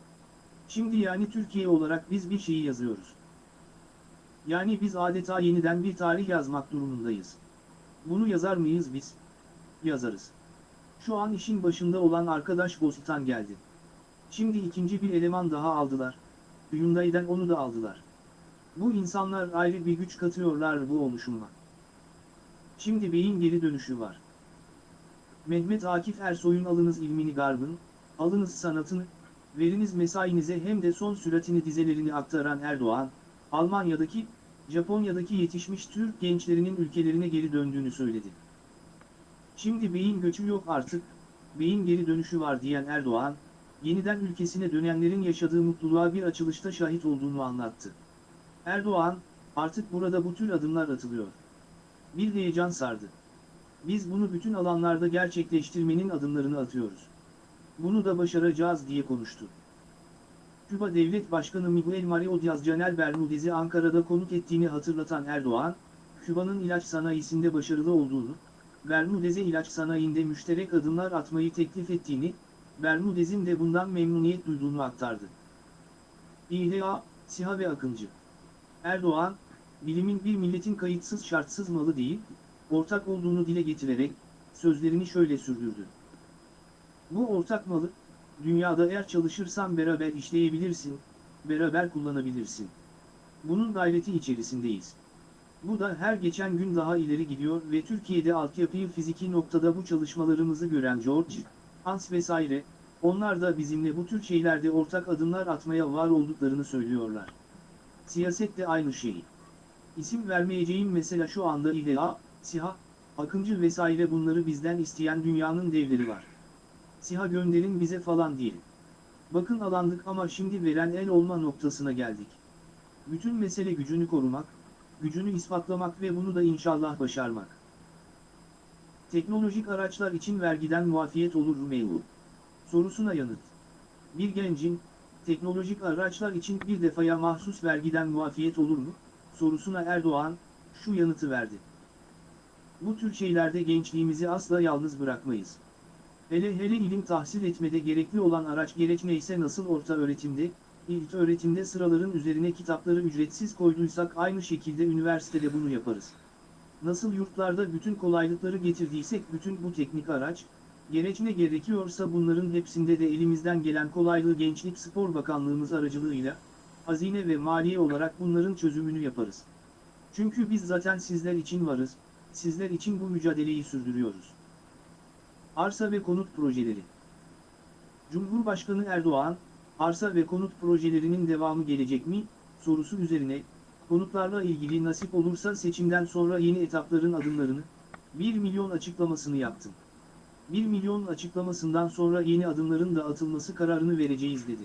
Şimdi yani Türkiye olarak biz bir şeyi yazıyoruz. Yani biz adeta yeniden bir tarih yazmak durumundayız. Bunu yazar mıyız biz? Yazarız. Şu an işin başında olan arkadaş Bostan geldi. Şimdi ikinci bir eleman daha aldılar. Hyundai'den onu da aldılar. Bu insanlar ayrı bir güç katıyorlar bu oluşuma. Şimdi beyin geri dönüşü var. Mehmet Akif Ersoy'un alınız ilmini garbın, alınız sanatını, veriniz mesainize hem de son süratini dizelerini aktaran Erdoğan, Almanya'daki, Japonya'daki yetişmiş Türk gençlerinin ülkelerine geri döndüğünü söyledi. Şimdi beyin göçü yok artık, beyin geri dönüşü var diyen Erdoğan, yeniden ülkesine dönenlerin yaşadığı mutluluğa bir açılışta şahit olduğunu anlattı. Erdoğan, artık burada bu tür adımlar atılıyor. Bir heyecan sardı. Biz bunu bütün alanlarda gerçekleştirmenin adımlarını atıyoruz. Bunu da başaracağız diye konuştu. Küba Devlet Başkanı Miguel Mario Diaz-Canel Bermudez'i Ankara'da konuk ettiğini hatırlatan Erdoğan, Küba'nın ilaç sanayisinde başarılı olduğunu, Bermudez'e ilaç sanayinde müşterek adımlar atmayı teklif ettiğini, Bermudez'in de bundan memnuniyet duyduğunu aktardı. İHA, SİHA ve Akıncı Erdoğan, bilimin bir milletin kayıtsız şartsız malı değil, ortak olduğunu dile getirerek, sözlerini şöyle sürdürdü. Bu ortak malı, dünyada eğer çalışırsan beraber işleyebilirsin, beraber kullanabilirsin. Bunun gayreti içerisindeyiz. Bu da her geçen gün daha ileri gidiyor ve Türkiye'de altyapıyı fiziki noktada bu çalışmalarımızı gören George, Hans vesaire, onlar da bizimle bu tür şeylerde ortak adımlar atmaya var olduklarını söylüyorlar. Siyaset de aynı şey. İsim vermeyeceğim mesela şu anda İHA, SİHA, Akıncı vesaire bunları bizden isteyen dünyanın devleri var. SİHA gönderin bize falan değil. Bakın alandık ama şimdi veren el olma noktasına geldik. Bütün mesele gücünü korumak, gücünü ispatlamak ve bunu da inşallah başarmak. Teknolojik araçlar için vergiden muafiyet olur mu mevzu? Sorusuna yanıt. Bir gencin, teknolojik araçlar için bir defaya mahsus vergiden muafiyet olur mu? Sorusuna Erdoğan, şu yanıtı verdi. Bu tür şeylerde gençliğimizi asla yalnız bırakmayız. Hele hele ilim tahsil etmede gerekli olan araç gereç neyse nasıl orta öğretimde, ilk öğretimde sıraların üzerine kitapları ücretsiz koyduysak aynı şekilde üniversitede bunu yaparız. Nasıl yurtlarda bütün kolaylıkları getirdiysek bütün bu teknik araç, gereç ne gerekiyorsa bunların hepsinde de elimizden gelen kolaylığı Gençlik Spor Bakanlığımız aracılığıyla, hazine ve maliye olarak bunların çözümünü yaparız. Çünkü biz zaten sizler için varız, sizler için bu mücadeleyi sürdürüyoruz. Arsa ve konut projeleri Cumhurbaşkanı Erdoğan, arsa ve konut projelerinin devamı gelecek mi, sorusu üzerine, konutlarla ilgili nasip olursa seçimden sonra yeni etapların adımlarını, 1 milyon açıklamasını yaptım. 1 milyon açıklamasından sonra yeni adımların da atılması kararını vereceğiz dedi.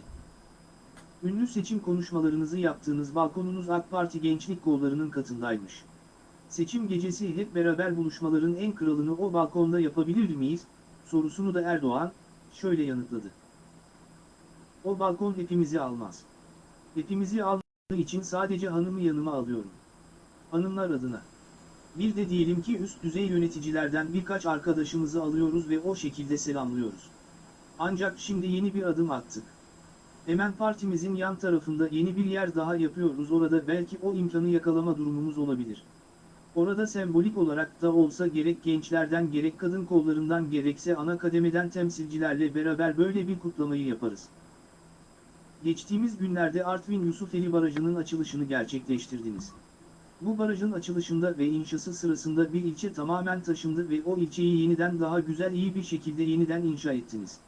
Ünlü seçim konuşmalarınızı yaptığınız balkonunuz AK Parti gençlik kollarının katındaymış. Seçim gecesi hep beraber buluşmaların en kralını o balkonda yapabilir miyiz, sorusunu da Erdoğan, şöyle yanıtladı. O balkon hepimizi almaz. Hepimizi al için sadece hanımı yanıma alıyorum. Hanımlar adına. Bir de diyelim ki üst düzey yöneticilerden birkaç arkadaşımızı alıyoruz ve o şekilde selamlıyoruz. Ancak şimdi yeni bir adım attık. Hemen partimizin yan tarafında yeni bir yer daha yapıyoruz orada belki o imkanı yakalama durumumuz olabilir. Orada sembolik olarak da olsa gerek gençlerden gerek kadın kollarından gerekse ana kademeden temsilcilerle beraber böyle bir kutlamayı yaparız. Geçtiğimiz günlerde Artvin Yusufeli Barajı'nın açılışını gerçekleştirdiniz. Bu barajın açılışında ve inşası sırasında bir ilçe tamamen taşındı ve o ilçeyi yeniden daha güzel iyi bir şekilde yeniden inşa ettiniz.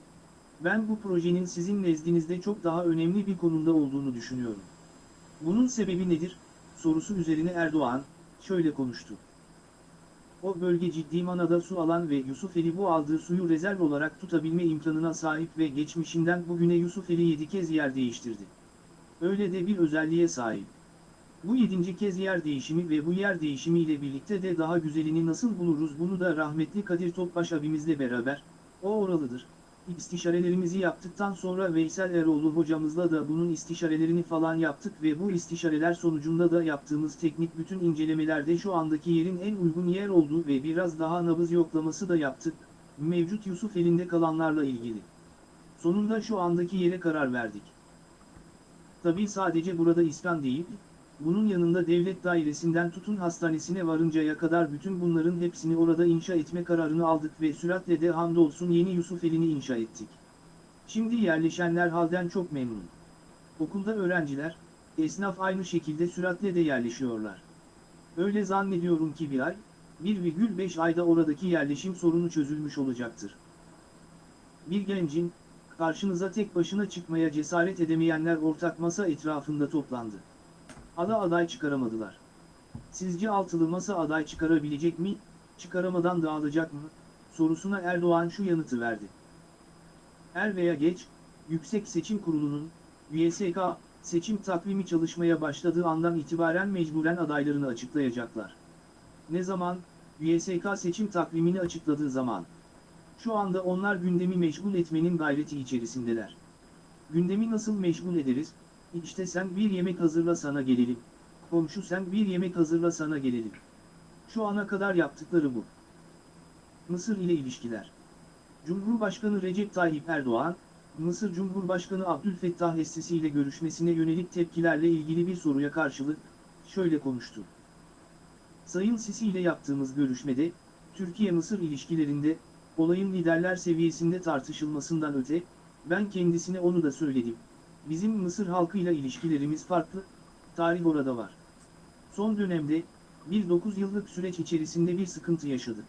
Ben bu projenin sizin nezdinizde çok daha önemli bir konumda olduğunu düşünüyorum. Bunun sebebi nedir? Sorusu üzerine Erdoğan, şöyle konuştu. O bölge ciddi manada su alan ve Yusufeli bu aldığı suyu rezerv olarak tutabilme imkanına sahip ve geçmişinden bugüne Yusufeli 7 kez yer değiştirdi. Öyle de bir özelliğe sahip. Bu yedinci kez yer değişimi ve bu yer değişimiyle birlikte de daha güzelini nasıl buluruz bunu da rahmetli Kadir Topbaş abimizle beraber, o oralıdır. İstişarelerimizi yaptıktan sonra Veysel Eroğlu hocamızla da bunun istişarelerini falan yaptık ve bu istişareler sonucunda da yaptığımız teknik bütün incelemelerde şu andaki yerin en uygun yer olduğu ve biraz daha nabız yoklaması da yaptık, mevcut Yusuf elinde kalanlarla ilgili. Sonunda şu andaki yere karar verdik. Tabii sadece burada İskan değil, bunun yanında devlet dairesinden tutun hastanesine varıncaya kadar bütün bunların hepsini orada inşa etme kararını aldık ve süratle de hamdolsun yeni Yusufeli'ni inşa ettik. Şimdi yerleşenler halden çok memnun. Okulda öğrenciler, esnaf aynı şekilde süratle de yerleşiyorlar. Öyle zannediyorum ki bir ay, 1,5 ayda oradaki yerleşim sorunu çözülmüş olacaktır. Bir gencin, karşınıza tek başına çıkmaya cesaret edemeyenler ortak masa etrafında toplandı. Ada aday çıkaramadılar. Sizce altılı masa aday çıkarabilecek mi, çıkaramadan dağılacak mı, sorusuna Erdoğan şu yanıtı verdi. Er veya geç, Yüksek Seçim Kurulu'nun, YSK, seçim takvimi çalışmaya başladığı andan itibaren mecburen adaylarını açıklayacaklar. Ne zaman? YSK seçim takvimini açıkladığı zaman. Şu anda onlar gündemi meşgul etmenin gayreti içerisindeler. Gündemi nasıl meşgul ederiz? İşte sen bir yemek hazırla sana gelelim. Komşu sen bir yemek hazırla sana gelelim. Şu ana kadar yaptıkları bu. Mısır ile ilişkiler. Cumhurbaşkanı Recep Tayyip Erdoğan, Mısır Cumhurbaşkanı Abdülfettah Es-Sisi ile görüşmesine yönelik tepkilerle ilgili bir soruya karşılık, şöyle konuştu. Sayın Sisi ile yaptığımız görüşmede, Türkiye-Mısır ilişkilerinde, olayın liderler seviyesinde tartışılmasından öte, ben kendisine onu da söyledim. Bizim Mısır halkıyla ilişkilerimiz farklı, tarih orada var. Son dönemde, bir 9 yıllık süreç içerisinde bir sıkıntı yaşadık.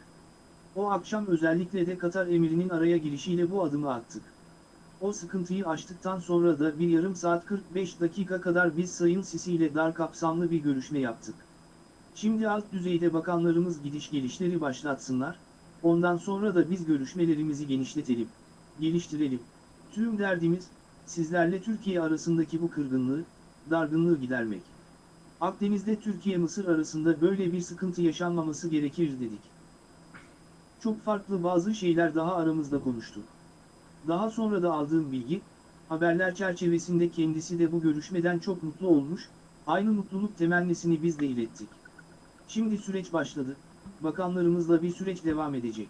O akşam özellikle de Katar emirinin araya girişiyle bu adımı attık. O sıkıntıyı aştıktan sonra da bir yarım saat 45 dakika kadar biz Sayın Sisi ile dar kapsamlı bir görüşme yaptık. Şimdi alt düzeyde bakanlarımız gidiş gelişleri başlatsınlar, ondan sonra da biz görüşmelerimizi genişletelim, geliştirelim. Tüm derdimiz, sizlerle Türkiye arasındaki bu kırgınlığı, dargınlığı gidermek. Akdeniz'de Türkiye-Mısır arasında böyle bir sıkıntı yaşanmaması gerekir dedik. Çok farklı bazı şeyler daha aramızda konuştu. Daha sonra da aldığım bilgi, haberler çerçevesinde kendisi de bu görüşmeden çok mutlu olmuş, aynı mutluluk temennisini biz de ilettik. Şimdi süreç başladı, bakanlarımızla bir süreç devam edecek.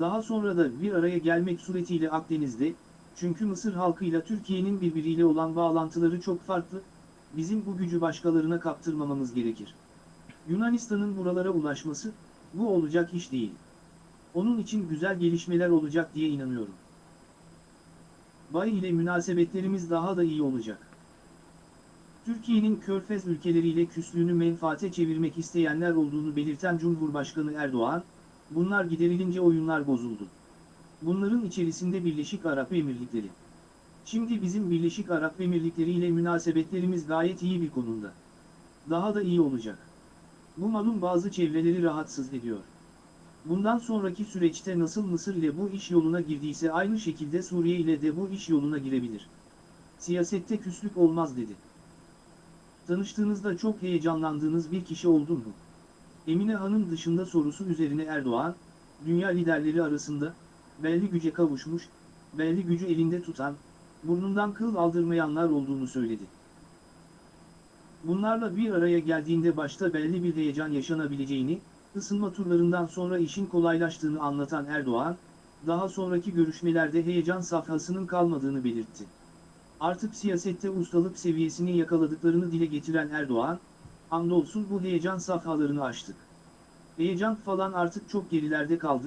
Daha sonra da bir araya gelmek suretiyle Akdeniz'de, çünkü Mısır halkıyla Türkiye'nin birbiriyle olan bağlantıları çok farklı, bizim bu gücü başkalarına kaptırmamamız gerekir. Yunanistan'ın buralara ulaşması, bu olacak iş değil. Onun için güzel gelişmeler olacak diye inanıyorum. Bay ile münasebetlerimiz daha da iyi olacak. Türkiye'nin körfez ülkeleriyle küslüğünü menfaate çevirmek isteyenler olduğunu belirten Cumhurbaşkanı Erdoğan, bunlar giderilince oyunlar bozuldu. Bunların içerisinde Birleşik Arap Emirlikleri. Şimdi bizim Birleşik Arap Emirlikleri ile münasebetlerimiz gayet iyi bir konumda. Daha da iyi olacak. Bu malum bazı çevreleri rahatsız ediyor. Bundan sonraki süreçte nasıl Mısır ile bu iş yoluna girdiyse aynı şekilde Suriye ile de bu iş yoluna girebilir. Siyasette küslük olmaz dedi. Tanıştığınızda çok heyecanlandığınız bir kişi oldu mu? Emine Hanım dışında sorusu üzerine Erdoğan, dünya liderleri arasında, belli güce kavuşmuş, belli gücü elinde tutan, burnundan kıl aldırmayanlar olduğunu söyledi. Bunlarla bir araya geldiğinde başta belli bir heyecan yaşanabileceğini, ısınma turlarından sonra işin kolaylaştığını anlatan Erdoğan, daha sonraki görüşmelerde heyecan safhasının kalmadığını belirtti. Artık siyasette ustalık seviyesini yakaladıklarını dile getiren Erdoğan, andolsun bu heyecan safhalarını aştık. Heyecan falan artık çok gerilerde kaldı,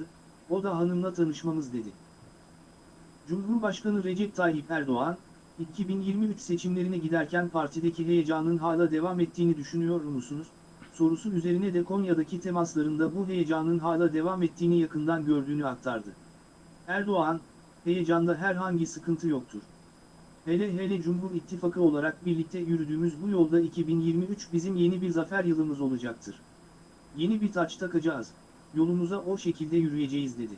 o da hanımla tanışmamız dedi. Cumhurbaşkanı Recep Tayyip Erdoğan, 2023 seçimlerine giderken partideki heyecanın hala devam ettiğini düşünüyor musunuz? Sorusu üzerine de Konya'daki temaslarında bu heyecanın hala devam ettiğini yakından gördüğünü aktardı. Erdoğan, heyecanda herhangi sıkıntı yoktur. Hele hele Cumhur İttifakı olarak birlikte yürüdüğümüz bu yolda 2023 bizim yeni bir zafer yılımız olacaktır. Yeni bir taç takacağız, yolumuza o şekilde yürüyeceğiz dedi.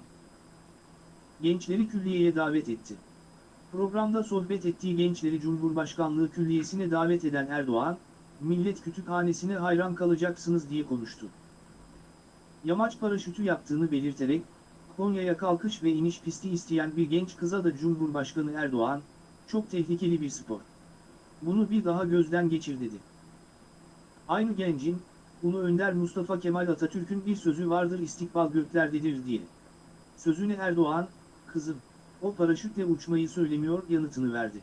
Gençleri külliyeye davet etti. Programda sohbet ettiği gençleri Cumhurbaşkanlığı Külliyesi'ne davet eden Erdoğan, millet kütüphanesine hayran kalacaksınız diye konuştu. Yamaç paraşütü yaptığını belirterek, Konya'ya kalkış ve iniş pisti isteyen bir genç kıza da Cumhurbaşkanı Erdoğan, çok tehlikeli bir spor. Bunu bir daha gözden geçir dedi. Aynı gencin, Ulu Önder Mustafa Kemal Atatürk'ün bir sözü vardır istikbal göklerdedir diye. Sözüne Erdoğan, kızım, o paraşütle uçmayı söylemiyor yanıtını verdi.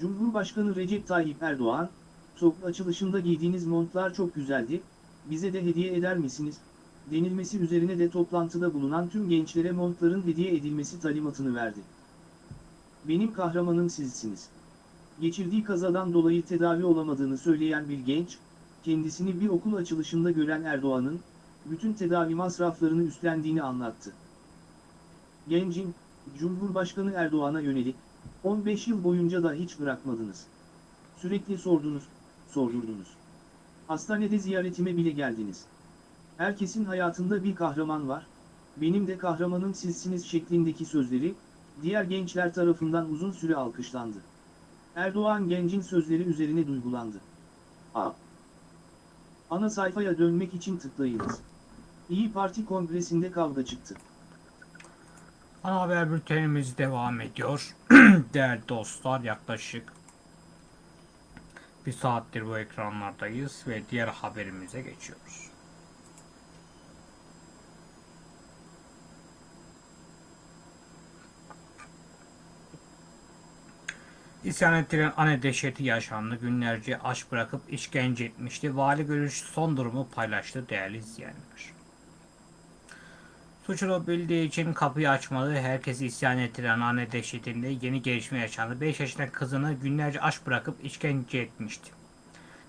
Cumhurbaşkanı Recep Tayyip Erdoğan, TOK açılışında giydiğiniz montlar çok güzeldi, bize de hediye eder misiniz? denilmesi üzerine de toplantıda bulunan tüm gençlere montların hediye edilmesi talimatını verdi. Benim kahramanım sizsiniz. Geçirdiği kazadan dolayı tedavi olamadığını söyleyen bir genç, kendisini bir okul açılışında gören Erdoğan'ın, bütün tedavi masraflarını üstlendiğini anlattı. Gencin, Cumhurbaşkanı Erdoğan'a yönelik, 15 yıl boyunca da hiç bırakmadınız. Sürekli sordunuz, sordurdunuz. Hastanede ziyaretime bile geldiniz. Herkesin hayatında bir kahraman var, benim de kahramanım sizsiniz şeklindeki sözleri, diğer gençler tarafından uzun süre alkışlandı. Erdoğan gencin sözleri üzerine duygulandı. A. Ana sayfaya dönmek için tıklayınız. İyi Parti kongresinde kavga çıktı. Ana haber bültenimiz devam ediyor. *clears throat* Değerli dostlar yaklaşık bir saattir bu ekranlardayız ve diğer haberimize geçiyoruz. İsyan ettiren anne dehşeti yaşandı. Günlerce aç bırakıp işkence etmişti. Vali görüş son durumu paylaştı değerli izleyenler. Suçunu bildiği için kapıyı açmadı. Herkesi isyan ettiren anne dehşetinde yeni gelişme yaşandı. 5 yaşındaki kızını günlerce aç bırakıp işkence etmişti.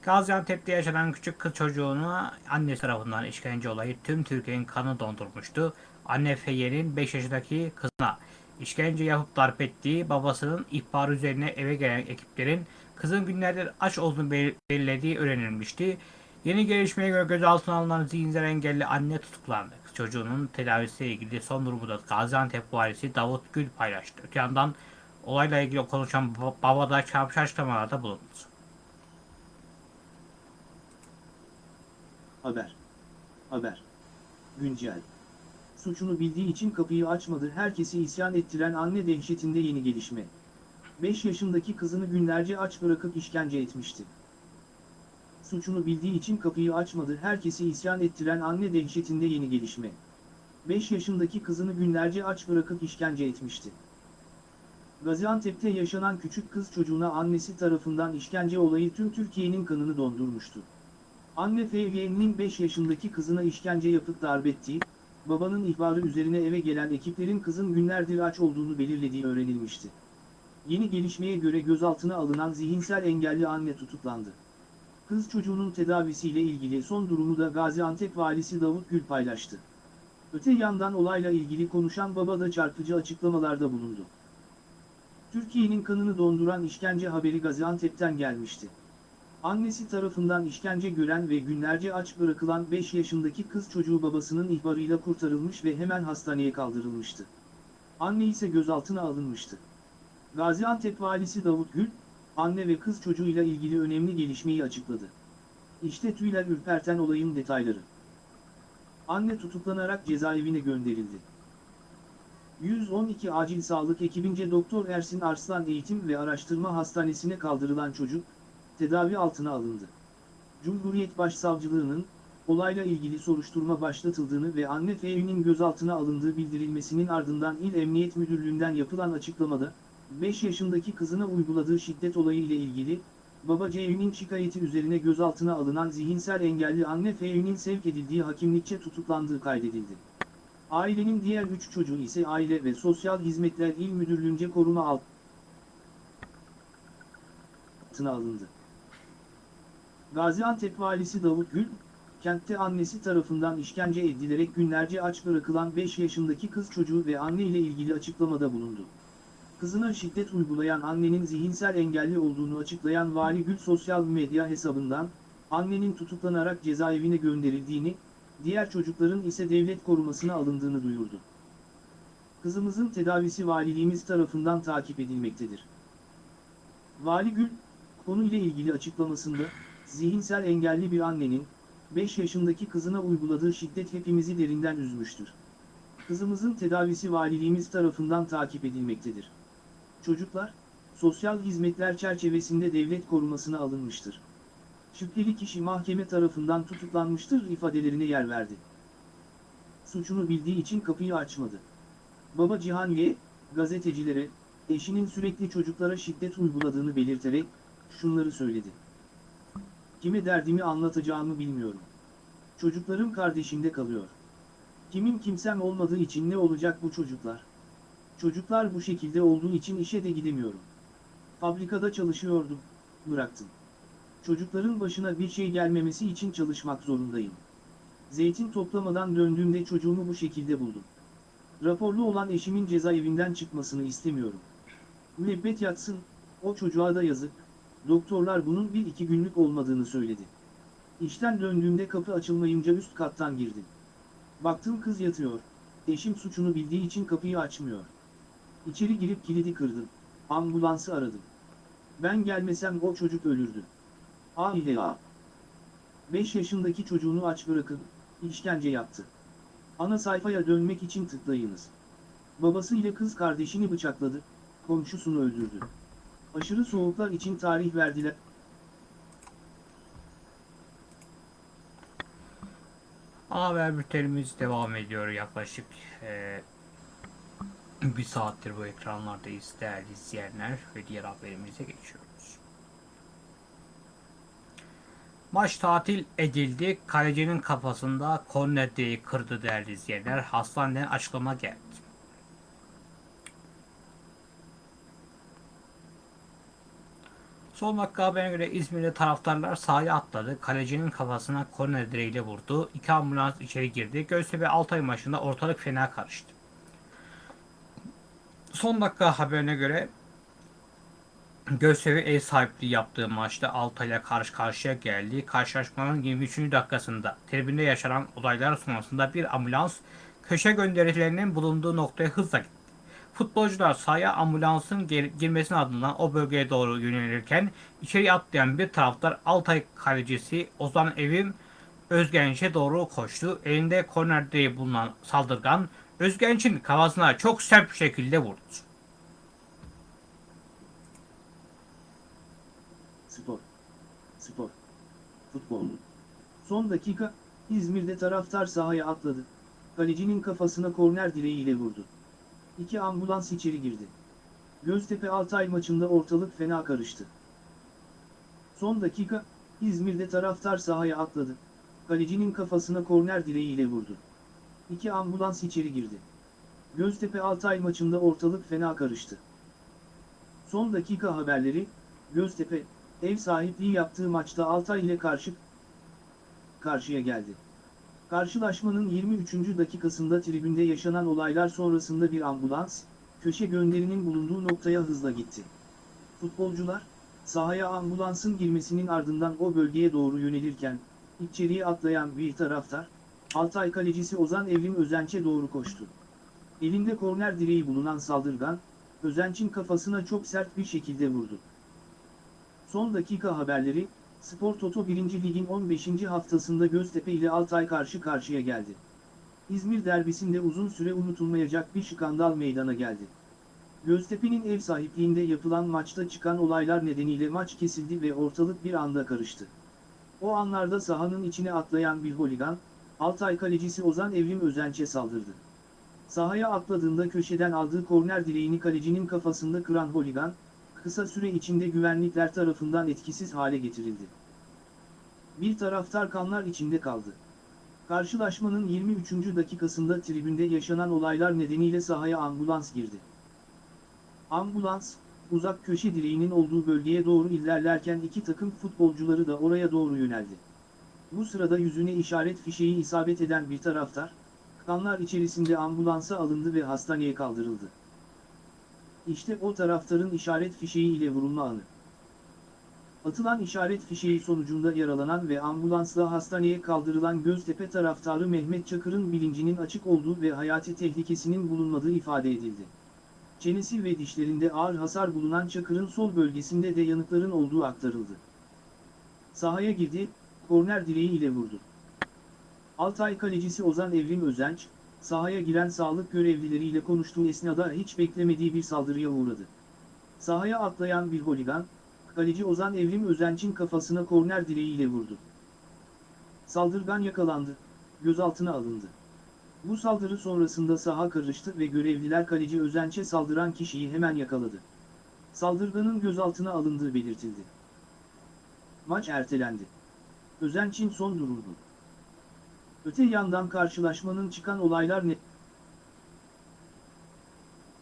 Gaziantep'te yaşanan küçük kız çocuğunu annesi tarafından işkence olayı tüm Türkiye'nin kanı dondurmuştu. Anne Feyyer'in 5 yaşındaki kızına işkence yapıp darp ettiği babasının ihbarı üzerine eve gelen ekiplerin kızın günlerdir aç olduğunu bel- belirlediği öğrenilmişti. Yeni gelişmeye göre gözaltına alınan zihinsel engelli anne tutuklandı. Çocuğunun tedavisiyle ilgili son durumu da Gaziantep valisi Davut Gül paylaştı. Öte yandan olayla ilgili konuşan baba- da çarpıcı açıklamalarda bulundu. Haber. Haber. Güncel. Suçunu bildiği için kapıyı açmadı herkesi isyan ettiren anne dehşetinde yeni gelişme. 5 yaşındaki kızını günlerce aç bırakıp işkence etmişti. Suçunu bildiği için kapıyı açmadı herkesi isyan ettiren anne dehşetinde yeni gelişme. 5 yaşındaki kızını günlerce aç bırakıp işkence etmişti. Gaziantep'te yaşanan küçük kız çocuğuna annesi tarafından işkence olayı tüm Türkiye'nin kanını dondurmuştu. Anne Fevye'nin 5 yaşındaki kızına işkence yapıp darp ettiği, babanın ihbarı üzerine eve gelen ekiplerin kızın günlerdir aç olduğunu belirlediği öğrenilmişti. Yeni gelişmeye göre gözaltına alınan zihinsel engelli anne tutuklandı. Kız çocuğunun tedavisiyle ilgili son durumu da Gaziantep valisi Davut Gül paylaştı. Öte yandan olayla ilgili konuşan baba da çarpıcı açıklamalarda bulundu. Türkiye'nin kanını donduran işkence haberi Gaziantep'ten gelmişti. Annesi tarafından işkence gören ve günlerce aç bırakılan 5 yaşındaki kız çocuğu babasının ihbarıyla kurtarılmış ve hemen hastaneye kaldırılmıştı. Anne ise gözaltına alınmıştı. Gaziantep valisi Davut Gül, anne ve kız çocuğuyla ilgili önemli gelişmeyi açıkladı. İşte tüyler ürperten olayın detayları. Anne tutuklanarak cezaevine gönderildi. 112 acil sağlık ekibince Doktor Ersin Arslan Eğitim ve Araştırma Hastanesi'ne kaldırılan çocuk, tedavi altına alındı. Cumhuriyet Başsavcılığının, olayla ilgili soruşturma başlatıldığını ve anne Feyü'nün gözaltına alındığı bildirilmesinin ardından İl Emniyet Müdürlüğü'nden yapılan açıklamada, 5 yaşındaki kızına uyguladığı şiddet olayı ile ilgili, baba Ceyhun'un şikayeti üzerine gözaltına alınan zihinsel engelli anne Feyü'nün sevk edildiği hakimlikçe tutuklandığı kaydedildi. Ailenin diğer 3 çocuğu ise Aile ve Sosyal Hizmetler İl Müdürlüğü'nce koruma altına alındı. Gaziantep valisi Davut Gül, kentte annesi tarafından işkence edilerek günlerce aç bırakılan 5 yaşındaki kız çocuğu ve anne ile ilgili açıklamada bulundu. Kızına şiddet uygulayan annenin zihinsel engelli olduğunu açıklayan Vali Gül sosyal medya hesabından, annenin tutuklanarak cezaevine gönderildiğini, diğer çocukların ise devlet korumasına alındığını duyurdu. Kızımızın tedavisi valiliğimiz tarafından takip edilmektedir. Vali Gül, konuyla ilgili açıklamasında, zihinsel engelli bir annenin, 5 yaşındaki kızına uyguladığı şiddet hepimizi derinden üzmüştür. Kızımızın tedavisi valiliğimiz tarafından takip edilmektedir. Çocuklar, sosyal hizmetler çerçevesinde devlet korumasına alınmıştır. Şüpheli kişi mahkeme tarafından tutuklanmıştır ifadelerine yer verdi. Suçunu bildiği için kapıyı açmadı. Baba Cihan Y, gazetecilere, eşinin sürekli çocuklara şiddet uyguladığını belirterek, şunları söyledi. Kime derdimi anlatacağımı bilmiyorum. Çocuklarım kardeşimde kalıyor. Kimin kimsem olmadığı için ne olacak bu çocuklar? Çocuklar bu şekilde olduğu için işe de gidemiyorum. Fabrikada çalışıyordum, bıraktım. Çocukların başına bir şey gelmemesi için çalışmak zorundayım. Zeytin toplamadan döndüğümde çocuğumu bu şekilde buldum. Raporlu olan eşimin cezaevinden çıkmasını istemiyorum. Müebbet yatsın, o çocuğa da yazık, doktorlar bunun bir iki günlük olmadığını söyledi. İşten döndüğümde kapı açılmayınca üst kattan girdim. Baktım kız yatıyor, eşim suçunu bildiği için kapıyı açmıyor. İçeri girip kilidi kırdım, ambulansı aradım. Ben gelmesem o çocuk ölürdü. Ah ile ah. 5 yaşındaki çocuğunu aç bırakıp, işkence yaptı. Ana sayfaya dönmek için tıklayınız. Babası ile kız kardeşini bıçakladı, komşusunu öldürdü. Aşırı soğuklar için tarih verdiler. Haber bültenimiz devam ediyor yaklaşık eee, bir saattir bu ekranlardayız değerli izleyenler ve diğer haberimize geçiyoruz. Maç tatil edildi. Kalecinin kafasında korner direği kırdı değerli izleyenler. Hastaneden açıklama geldi. Son dakika haberine göre İzmir'de taraftarlar sahaya atladı. Kalecinin kafasına korner direğiyle vurdu. İki ambulans içeri girdi. Göztepe Altay maçında ortalık fena karıştı. Son dakika haberine göre Göztepe ev sahipliği yaptığı maçta Altay'la karşı karşıya geldi. Karşılaşmanın 23. dakikasında tribünde yaşanan olaylar sonrasında bir ambulans köşe gönderilerinin bulunduğu noktaya hızla gitti. Futbolcular sahaya ambulansın gir- girmesinin ardından o bölgeye doğru yönelirken içeri atlayan bir taraftar Altay kalecisi Ozan Evim Özgenç'e doğru koştu. Elinde korner direği bulunan saldırgan Özgenç'in kafasına çok sert bir şekilde vurdu. Spor. Spor. Futbol. Son dakika, İzmir'de taraftar sahaya atladı. Kalecinin kafasına korner direğiyle vurdu. İki ambulans içeri girdi. Göztepe Altay maçında ortalık fena karıştı. Son dakika, İzmir'de taraftar sahaya atladı. Kalecinin kafasına korner direğiyle vurdu. İki ambulans içeri girdi. Göztepe Altay maçında ortalık fena karıştı. Son dakika haberleri, Göztepe, ev sahipliği yaptığı maçta Altay ile karşı karşıya geldi. Karşılaşmanın 23. dakikasında tribünde yaşanan olaylar sonrasında bir ambulans, köşe gönderinin bulunduğu noktaya hızla gitti. Futbolcular, sahaya ambulansın girmesinin ardından o bölgeye doğru yönelirken, içeriye atlayan bir taraftar, Altay kalecisi Ozan Evrim Özenç'e doğru koştu. Elinde korner direği bulunan saldırgan, Özenç'in kafasına çok sert bir şekilde vurdu. Son dakika haberleri, Spor Toto 1. Lig'in 15. haftasında Göztepe ile Altay karşı karşıya geldi. İzmir derbisinde uzun süre unutulmayacak bir skandal meydana geldi. Göztepe'nin ev sahipliğinde yapılan maçta çıkan olaylar nedeniyle maç kesildi ve ortalık bir anda karıştı. O anlarda sahanın içine atlayan bir holigan, Altay kalecisi Ozan Evrim Özenç'e saldırdı. Sahaya atladığında köşeden aldığı korner direğini kalecinin kafasında kıran holigan, kısa süre içinde güvenlikler tarafından etkisiz hale getirildi. Bir taraftar kanlar içinde kaldı. Karşılaşmanın 23. dakikasında tribünde yaşanan olaylar nedeniyle sahaya ambulans girdi. Ambulans, uzak köşe direğinin olduğu bölgeye doğru ilerlerken iki takım futbolcuları da oraya doğru yöneldi. Bu sırada yüzüne işaret fişeği isabet eden bir taraftar, kanlar içerisinde ambulansa alındı ve hastaneye kaldırıldı. İşte o taraftarın işaret fişeği ile vurulma anı. Atılan işaret fişeği sonucunda yaralanan ve ambulansla hastaneye kaldırılan Göztepe taraftarı Mehmet Çakır'ın bilincinin açık olduğu ve hayati tehlikesinin bulunmadığı ifade edildi. Çenesi ve dişlerinde ağır hasar bulunan Çakır'ın sol bölgesinde de yanıkların olduğu aktarıldı. Sahaya girdi, korner direği ile vurdu. Altay kalecisi Ozan Evrim Özenç, sahaya giren sağlık görevlileriyle konuştuğu esnada hiç beklemediği bir saldırıya uğradı. Sahaya atlayan bir holigan, kaleci Ozan Evrim Özenç'in kafasına korner direğiyle vurdu. Saldırgan yakalandı, gözaltına alındı. Bu saldırı sonrasında saha karıştı ve görevliler kaleci Özenç'e saldıran kişiyi hemen yakaladı. Saldırganın gözaltına alındığı belirtildi. Maç ertelendi. Özenç'in son durumu. Öte yandan karşılaşmanın çıkan olaylar ne-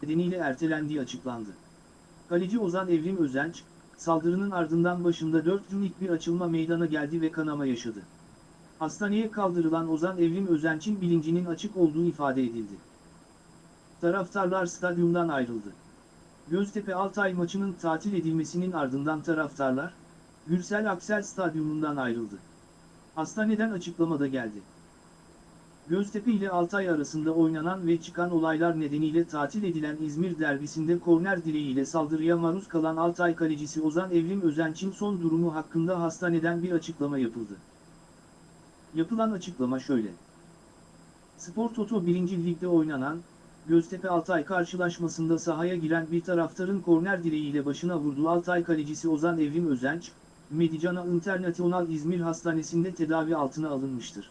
nedeniyle ertelendiği açıklandı. Kaleci Ozan Evrim Özenç, saldırının ardından başında 4 günlük bir açılma meydana geldi ve kanama yaşadı. Hastaneye kaldırılan Ozan Evrim Özenç'in bilincinin açık olduğu ifade edildi. Taraftarlar stadyumdan ayrıldı. Göztepe Altay maçının tatil edilmesinin ardından taraftarlar, Gürsel Aksel Stadyumundan ayrıldı. Hastaneden açıklamada geldi. Göztepe ile Altay arasında oynanan ve çıkan olaylar nedeniyle tatil edilen İzmir derbisinde korner direğiyle saldırıya maruz kalan Altay kalecisi Ozan Evrim Özenç'in son durumu hakkında hastaneden bir açıklama yapıldı. Yapılan açıklama şöyle. Spor Toto 1. Lig'de oynanan, Göztepe Altay karşılaşmasında sahaya giren bir taraftarın korner direğiyle başına vurduğu Altay kalecisi Ozan Evrim Özenç, Medicana International İzmir Hastanesi'nde tedavi altına alınmıştır.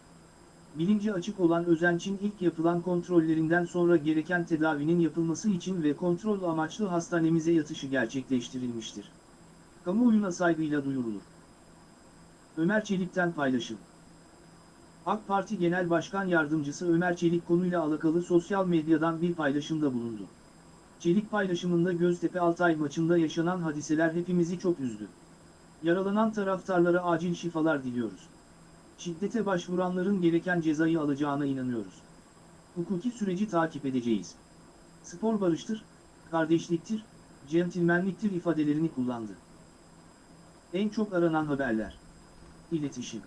Bilinci açık olan Özenç'in ilk yapılan kontrollerinden sonra gereken tedavinin yapılması için ve kontrol amaçlı hastanemize yatışı gerçekleştirilmiştir. Kamuoyuna saygıyla duyurulur. Ömer Çelik'ten paylaşım. AK Parti Genel Başkan Yardımcısı Ömer Çelik konuyla alakalı sosyal medyadan bir paylaşımda bulundu. Çelik paylaşımında Göztepe Altay maçında yaşanan hadiseler hepimizi çok üzdü. Yaralanan taraftarlara acil şifalar diliyoruz. Şiddete başvuranların gereken cezayı alacağına inanıyoruz. Hukuki süreci takip edeceğiz. Spor barıştır, kardeşliktir, centilmenliktir ifadelerini kullandı. En çok aranan haberler. İletişim.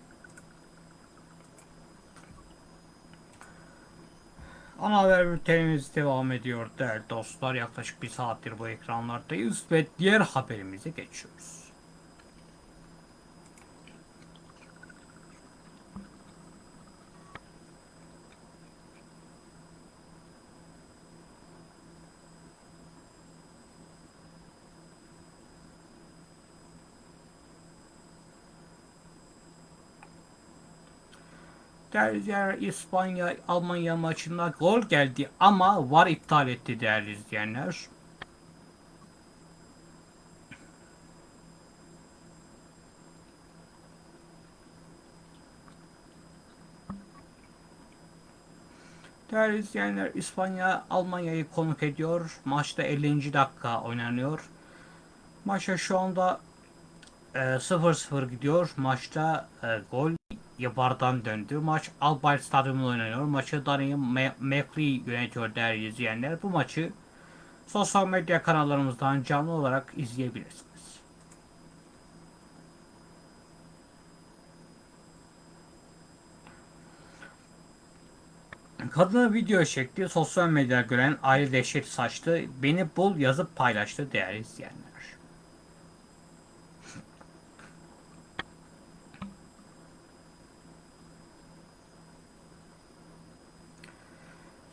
Ana haber bültenimiz devam ediyor değerli dostlar. Yaklaşık bir saattir bu ekranlardayız ve diğer haberimize geçiyoruz. İzleyenler İspanya Almanya maçında gol geldi ama VAR iptal etti değerli izleyenler. Değerli izleyenler İspanya Almanya'yı konuk ediyor. Maçta 50. dakika oynanıyor. Maça şu anda e, 0-0 gidiyor. Maçta e, gol Yabar'dan döndü. Maç Albayt Stadyumunda oynanıyor. Maçı Daniel McLeay yönetiyor değerli izleyenler. Bu maçı sosyal medya kanallarımızdan canlı olarak izleyebilirsiniz. Kadını video çekti. Sosyal medyada gören aile dehşet saçtı. Beni bul yazıp paylaştı değerli izleyenler.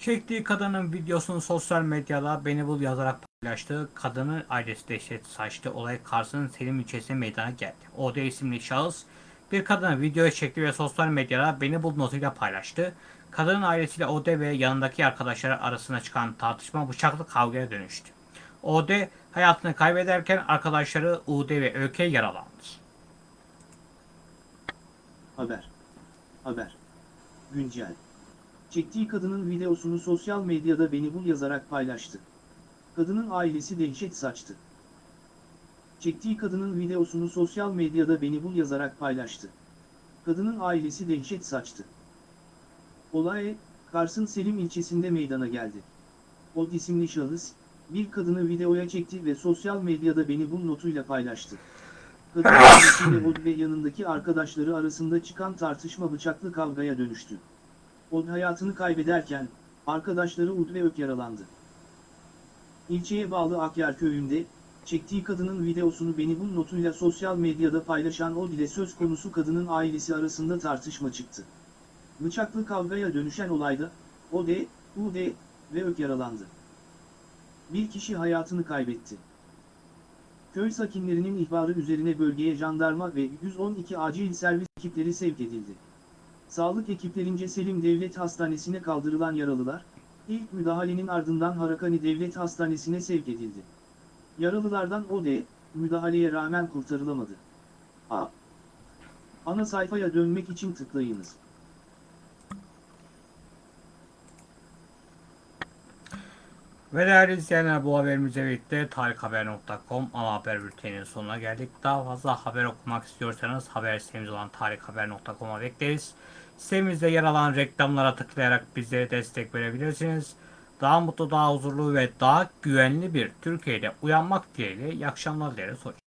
Çektiği kadının videosunu sosyal medyada beni bul yazarak paylaştığı kadının ailesi dehşet saçtı. Olay Kars'ın Selim ilçesinde meydana geldi. OD isimli şahıs bir kadını videoya çekti ve sosyal medyada beni bul notuyla paylaştı. Kadının ailesiyle OD ve yanındaki arkadaşları arasında çıkan tartışma bıçaklı kavgaya dönüştü. OD hayatını kaybederken arkadaşları UD ve ÖK yaralandı. Haber. Haber. Güncel. Çektiği kadının videosunu sosyal medyada beni bul yazarak paylaştı. Kadının ailesi dehşet saçtı. Çektiği kadının videosunu sosyal medyada beni bul yazarak paylaştı. Kadının ailesi dehşet saçtı. Olay, Kars'ın Selim ilçesinde meydana geldi. Od isimli şahıs, bir kadını videoya çekti ve sosyal medyada beni bul notuyla paylaştı. Kadın ailesiyle Od ve yanındaki arkadaşları arasında çıkan tartışma bıçaklı kavgaya dönüştü. Od hayatını kaybederken, arkadaşları Ud ve Ök yaralandı. İlçeye bağlı Akyar köyünde, çektiği kadının videosunu beni bul notuyla sosyal medyada paylaşan Od ile söz konusu kadının ailesi arasında tartışma çıktı. Bıçaklı kavgaya dönüşen olayda, Od, Ud ve Ök yaralandı. Bir kişi hayatını kaybetti. Köy sakinlerinin ihbarı üzerine bölgeye jandarma ve 112 acil servis ekipleri sevk edildi. Sağlık ekiplerince Selim Devlet Hastanesi'ne kaldırılan yaralılar, ilk müdahalenin ardından Harakani Devlet Hastanesi'ne sevk edildi. Yaralılardan o de, müdahaleye rağmen kurtarılamadı. A. Ana sayfaya dönmek için tıklayınız. Ve değerli izleyenler bu haberimize birlikte tarikhaber.com ana haber bülteninin sonuna geldik. Daha fazla haber okumak istiyorsanız haber sitemiz olan tarikhaber.com'a bekleriz. Sitemizde yer alan reklamlara tıklayarak bizlere destek verebilirsiniz. Daha mutlu, daha huzurlu ve daha güvenli bir Türkiye'de uyanmak dileğiyle iyi akşamlar dileriz. Hoşçakalın.